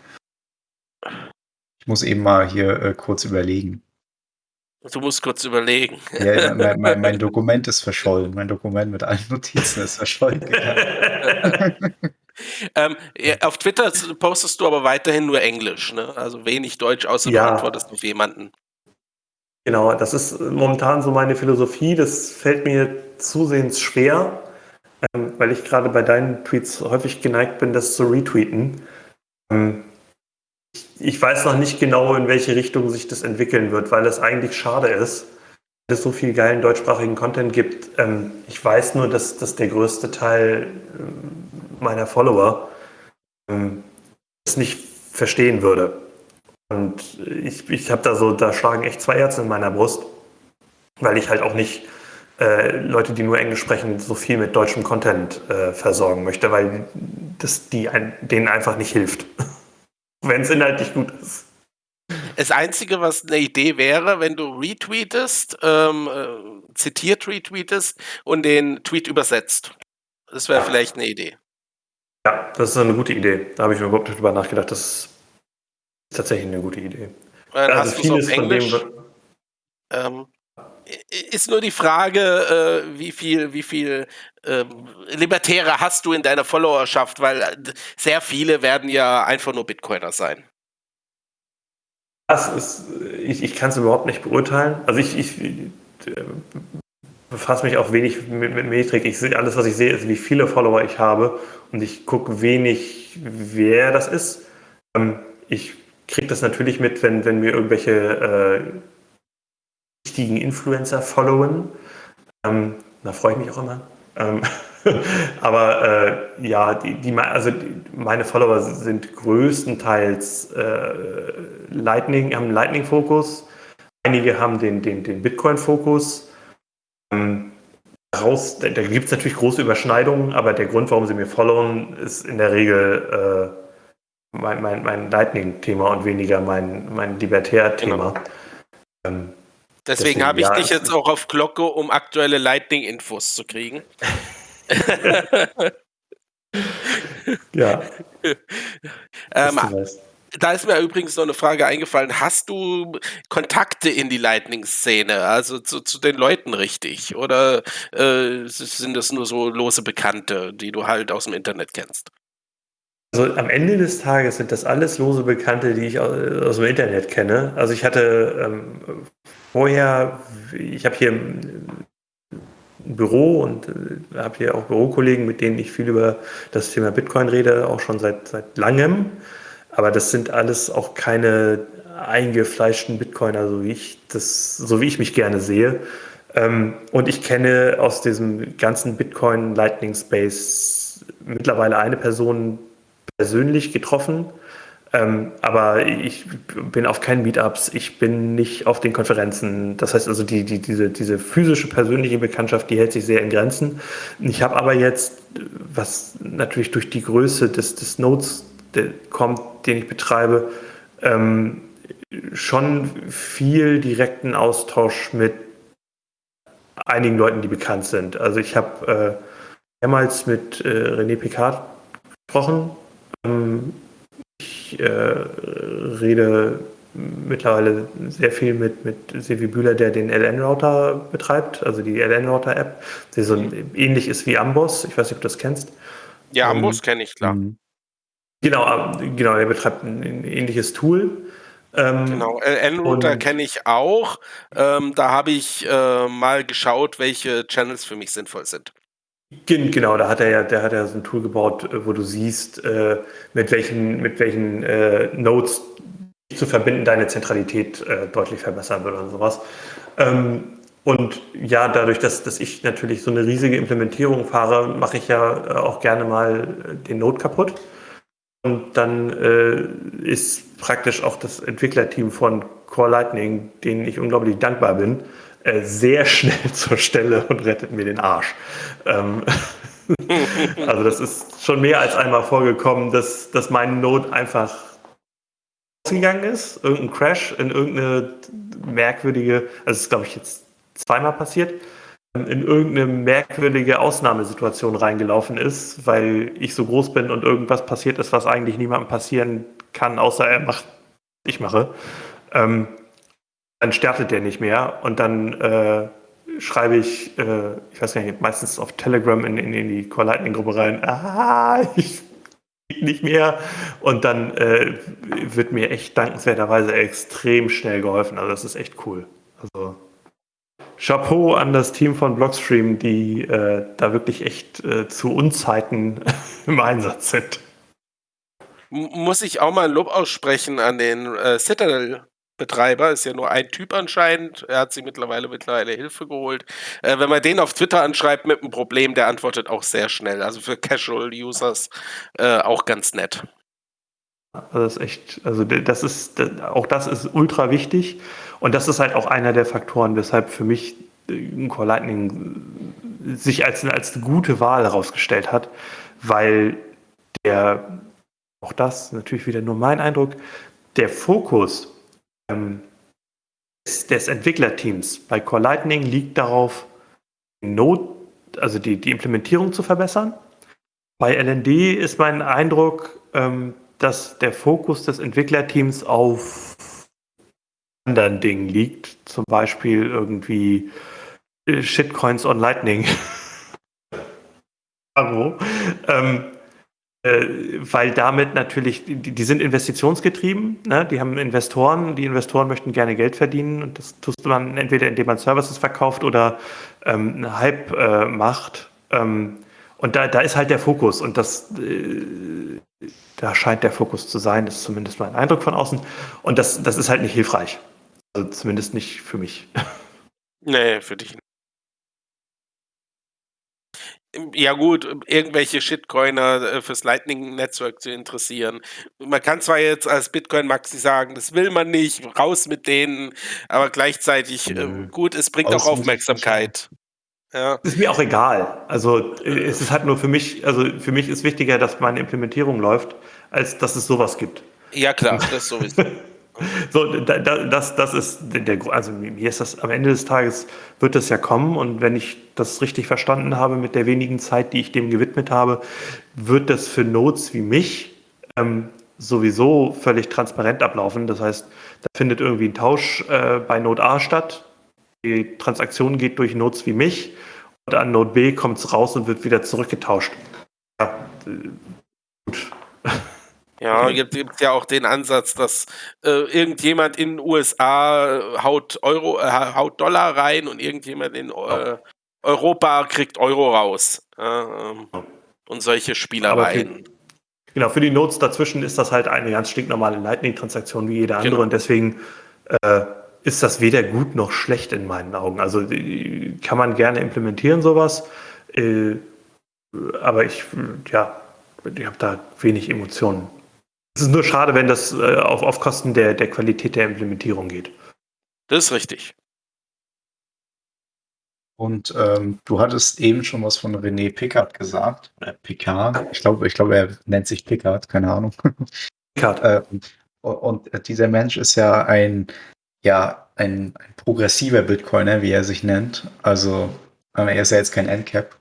Ich muss eben mal hier äh, kurz überlegen. Du musst kurz überlegen. Ja, mein, mein, mein, Dokument ist verschollen. Mein Dokument mit allen Notizen ist verschollen. ähm, auf Twitter postest du aber weiterhin nur Englisch, ne? Also wenig Deutsch, außer ja. du antwortest auf jemanden. Genau, das ist momentan so meine Philosophie. Das fällt mir zusehends schwer, ähm, weil ich gerade bei deinen Tweets häufig geneigt bin, das zu retweeten. Ähm, ich weiß noch nicht genau, in welche Richtung sich das entwickeln wird, weil es eigentlich schade ist, dass es so viel geilen deutschsprachigen Content gibt. Ähm, ich weiß nur, dass, dass der größte Teil ähm, meiner Follower ähm, es nicht verstehen würde. Und ich, ich habe da so, da schlagen echt zwei Herzen in meiner Brust, weil ich halt auch nicht äh, Leute, die nur Englisch sprechen, so viel mit deutschem Content äh, versorgen möchte, weil das die denen einfach nicht hilft wenn es inhaltlich gut ist. Das Einzige, was eine Idee wäre, wenn du retweetest, ähm, äh, zitiert retweetest und den Tweet übersetzt. Das wäre vielleicht eine Idee. Ja, das ist eine gute Idee. Da habe ich mir überhaupt nicht drüber nachgedacht. Das ist tatsächlich eine gute Idee. Dann also vieles von dem. Ähm, ist nur die Frage, äh, wie viel, wie viel äh, Libertäre hast du in deiner Followerschaft, weil äh, sehr viele werden ja einfach nur Bitcoiner sein. Das ist, ich, ich kann es überhaupt nicht beurteilen. Also ich, ich äh, befasse mich auch wenig mit, mit Metrik. Ich sehe, alles, was ich sehe, ist, wie viele Follower ich habe und ich gucke wenig, wer das ist. Ähm, ich kriege das natürlich mit, wenn, wenn mir irgendwelche äh, wichtigen Influencer followen. Ähm, da freue ich mich auch immer. Ähm, aber äh, ja, die, die, also die, meine Follower sind größtenteils äh, Lightning, haben einen Lightning-Fokus. Einige haben den, den, den Bitcoin-Fokus. Ähm, daraus, da, da gibt es natürlich große Überschneidungen, aber der Grund, warum sie mir followen, ist in der Regel äh, mein, mein, mein Lightning-Thema und weniger mein, mein Libertär-Thema. Genau. Ähm, Deswegen, habe ich ja, dich jetzt auch auf Glocke, um aktuelle Lightning-Infos zu kriegen. ja. ähm, Da ist mir übrigens noch eine Frage eingefallen. Hast du Kontakte in die Lightning-Szene, also zu, zu, den Leuten richtig? Oder äh, sind das nur so lose Bekannte, die du halt aus dem Internet kennst? Also am Ende des Tages sind das alles lose Bekannte, die ich aus, dem Internet kenne. Also ich hatte ähm, vorher, ich habe hier ein Büro und äh, habe hier auch Bürokollegen, mit denen ich viel über das Thema Bitcoin rede, auch schon seit, seit langem. Aber das sind alles auch keine eingefleischten Bitcoiner, so wie ich das, so wie ich mich gerne sehe. Ähm, und ich kenne aus diesem ganzen Bitcoin Lightning Space mittlerweile eine Person persönlich getroffen. Ähm, aber ich bin auf keinen Meetups, ich bin nicht auf den Konferenzen. Das heißt also, die, die, diese, diese physische, persönliche Bekanntschaft, die hält sich sehr in Grenzen. Ich habe aber jetzt, was natürlich durch die Größe des, des Nodes kommt, den ich betreibe, ähm, schon viel direkten Austausch mit einigen Leuten, die bekannt sind. Also ich habe äh, mehrmals mit äh, René Picard gesprochen. Ähm, ich äh, rede mittlerweile sehr viel mit, mit Sevi Bühler, der den LN-Router betreibt, also die LN-Router-App, die so mhm. ähnlich ist wie Amboss. Ich weiß nicht, ob du das kennst. Ja, Amboss ähm, kenne ich, klar. Mhm. Genau, genau, er betreibt ein, ein ähnliches Tool. Ähm, genau, N-Router kenne ich auch. Ähm, da habe ich äh, mal geschaut, welche Channels für mich sinnvoll sind. Genau, da hat er ja, der hat ja so ein Tool gebaut, äh, wo du siehst, äh, mit welchen, mit welchen äh, Nodes zu verbinden deine Zentralität äh, deutlich verbessern würde und sowas. Ähm, und ja, dadurch, dass, dass ich natürlich so eine riesige Implementierung fahre, mache ich ja äh, auch gerne mal den Node kaputt. Und dann äh, ist praktisch auch das Entwicklerteam von Core Lightning, denen ich unglaublich dankbar bin, äh, sehr schnell zur Stelle und rettet mir den Arsch. Ähm, also das ist schon mehr als einmal vorgekommen, dass, dass mein Node einfach ausgegangen ist, irgendein Crash in irgendeine merkwürdige, also das ist glaube ich jetzt zweimal passiert, in irgendeine merkwürdige Ausnahmesituation reingelaufen ist, weil ich so groß bin und irgendwas passiert ist, was eigentlich niemandem passieren kann, außer er macht, ich mache. Ähm, dann startet der nicht mehr und dann äh, schreibe ich, äh, ich weiß gar nicht, meistens auf Telegram in, in, in die Core Lightning Gruppe rein, ah, ich nicht mehr. Und dann äh, wird mir echt dankenswerterweise extrem schnell geholfen. Also das ist echt cool. Also Chapeau an das Team von Blockstream, die äh, da wirklich echt äh, zu Unzeiten im Einsatz sind. Muss ich auch mal Lob aussprechen an den äh, Citadel-Betreiber, ist ja nur ein Typ anscheinend. Er hat sich mittlerweile mittlerweile Hilfe geholt. Äh, wenn man den auf Twitter anschreibt mit einem Problem, der antwortet auch sehr schnell. Also für Casual-Users äh, auch ganz nett. Also das ist echt, also das ist, auch das ist ultra wichtig. Und das ist halt auch einer der Faktoren, weshalb für mich äh, Core Lightning sich als, als gute Wahl herausgestellt hat, weil der, auch das natürlich wieder nur mein Eindruck, der Fokus des, des, Entwicklerteams bei Core Lightning liegt darauf, Not, also die, die Implementierung zu verbessern. Bei LND ist mein Eindruck, ähm, dass der Fokus des Entwicklerteams auf anderen Dingen liegt. Zum Beispiel irgendwie äh, Shitcoins on Lightning. ähm, äh, weil damit natürlich, die, die sind investitionsgetrieben, ne? die haben Investoren, die Investoren möchten gerne Geld verdienen und das tust man entweder indem man Services verkauft oder ähm, einen Hype äh, macht. Ähm, und da, da ist halt der Fokus und das, äh, da scheint der Fokus zu sein, das ist zumindest mein Eindruck von außen. Und das, das ist halt nicht hilfreich. Also zumindest nicht für mich. Nee, für dich nicht. Ja gut, irgendwelche Shitcoiner äh, fürs Lightning-Netzwerk zu interessieren. Man kann zwar jetzt als Bitcoin-Maxi sagen, das will man nicht, raus mit denen, aber gleichzeitig, äh, gut, es bringt auch Aufmerksamkeit. Ja. Ist mir auch egal. Also äh, es ist halt nur für mich, also für mich ist wichtiger, dass meine Implementierung läuft, als dass es sowas gibt. Ja klar, das sowieso. So, das, das ist der, also mir ist das am Ende des Tages wird das ja kommen und wenn ich das richtig verstanden habe mit der wenigen Zeit, die ich dem gewidmet habe, wird das für Nodes wie mich ähm, sowieso völlig transparent ablaufen. Das heißt, da findet irgendwie ein Tausch äh, bei Node A statt. Die Transaktion geht durch Nodes wie mich und an Node B kommt es raus und wird wieder zurückgetauscht. Ja, äh, gut. Ja, gibt es ja auch den Ansatz, dass äh, irgendjemand in den USA haut Euro, äh, haut Dollar rein und irgendjemand in äh, Europa kriegt Euro raus. Ähm, und solche Spielereien. Für, genau, für die Notes dazwischen ist das halt eine ganz stinknormale Lightning-Transaktion wie jede andere genau. und deswegen äh, ist das weder gut noch schlecht in meinen Augen. Also kann man gerne implementieren, sowas. Äh, aber ich, ja, ich habe da wenig Emotionen. Es ist nur schade, wenn das äh, auf, auf Kosten der, der Qualität der Implementierung geht. Das ist richtig. Und ähm, du hattest eben schon was von René Pickard gesagt. Äh, Picard. Ich glaube, ich glaube, er nennt sich Pickard, keine Ahnung. Pickard. äh, und, und, dieser Mensch ist ja ein, ja, ein, ein progressiver Bitcoiner, wie er sich nennt. Also äh, er ist ja jetzt kein Endcap.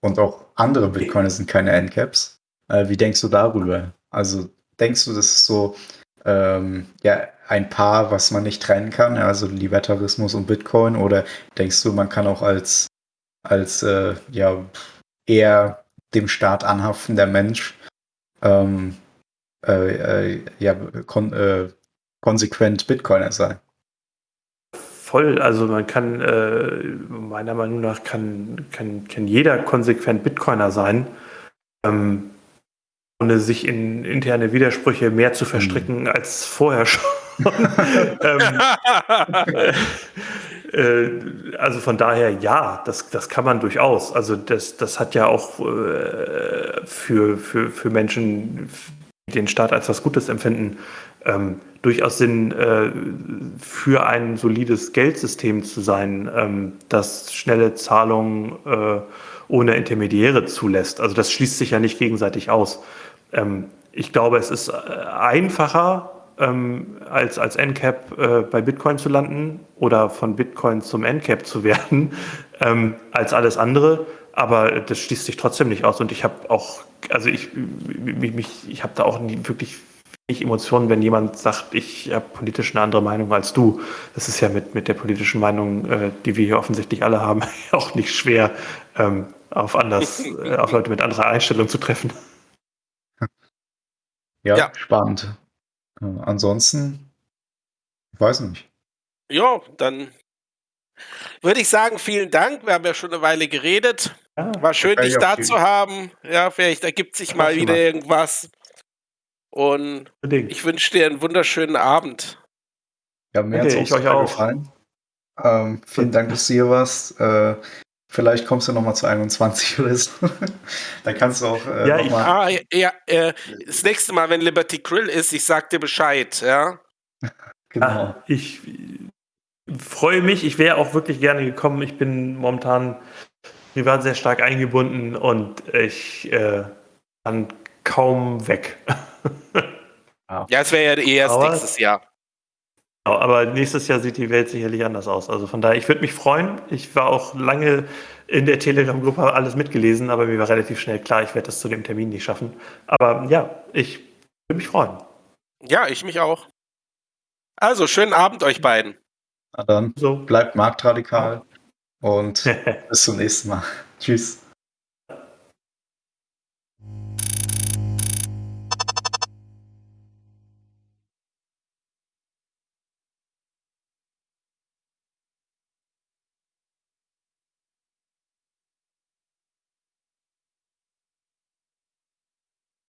Und auch andere Bitcoiner sind keine Endcaps. Äh, wie denkst du darüber? Also denkst du, das ist so ähm, ja, ein Paar, was man nicht trennen kann, also Libertarismus und Bitcoin? Oder denkst du, man kann auch als, als äh, ja, eher dem Staat anhaftender Mensch ähm, äh, äh, ja, kon äh, konsequent Bitcoiner sein? Voll, also man kann, äh, meiner Meinung nach, kann, kann, kann jeder konsequent Bitcoiner sein. Ähm, ohne sich in interne Widersprüche mehr zu verstricken mhm. als vorher schon. ähm, äh, also von daher ja, das, das kann man durchaus. Also das, das hat ja auch äh, für, für, für Menschen, die den Staat als was Gutes empfinden, ähm, durchaus Sinn, äh, für ein solides Geldsystem zu sein, ähm, das schnelle Zahlungen äh, ohne Intermediäre zulässt. Also das schließt sich ja nicht gegenseitig aus. Ähm, ich glaube, es ist äh, einfacher, ähm, als, als NCAP äh, bei Bitcoin zu landen oder von Bitcoin zum NCAP zu werden, ähm, als alles andere. Aber das schließt sich trotzdem nicht aus. Und ich habe auch, also ich, mich, ich habe da auch nie, wirklich nicht Emotionen, wenn jemand sagt, ich habe politisch eine andere Meinung als du. Das ist ja mit, mit der politischen Meinung, äh, die wir hier offensichtlich alle haben, auch nicht schwer, ähm, auf anders, äh, auf Leute mit anderer Einstellung zu treffen. Ja, ja. spannend. Äh, ansonsten, ich weiß nicht. Ja, dann würde ich sagen, vielen Dank. Wir haben ja schon eine Weile geredet. Ja, War schön, dich da zu haben. Ja, vielleicht ergibt sich mal wieder irgendwas. Und Bedingt. ich wünsche dir einen wunderschönen Abend. Ja, mir okay, hat es auch, auch gefallen. Ähm, vielen Dank, dass du hier warst. Äh, Vielleicht kommst du noch mal zu 21 oder so. da kannst du auch äh, ja, noch mal ah, ja, äh, das nächste Mal, wenn Liberty Grill ist, ich sag dir Bescheid, ja. genau. Ah, ich freue mich. Ich wäre auch wirklich gerne gekommen. Ich bin momentan privat sehr stark eingebunden und ich äh, kann kaum weg. ja, es wäre ja eh erst nächstes Jahr. Genau, aber nächstes Jahr sieht die Welt sicherlich anders aus. Also von daher, ich würde mich freuen. Ich war auch lange in der Telegram-Gruppe alles mitgelesen, aber mir war relativ schnell klar, ich werde das zu dem Termin nicht schaffen. Aber ja, ich würde mich freuen. Ja, ich mich auch. Also, schönen Abend euch beiden. Na dann, so. bleibt marktradikal und bis zum nächsten Mal. Tschüss.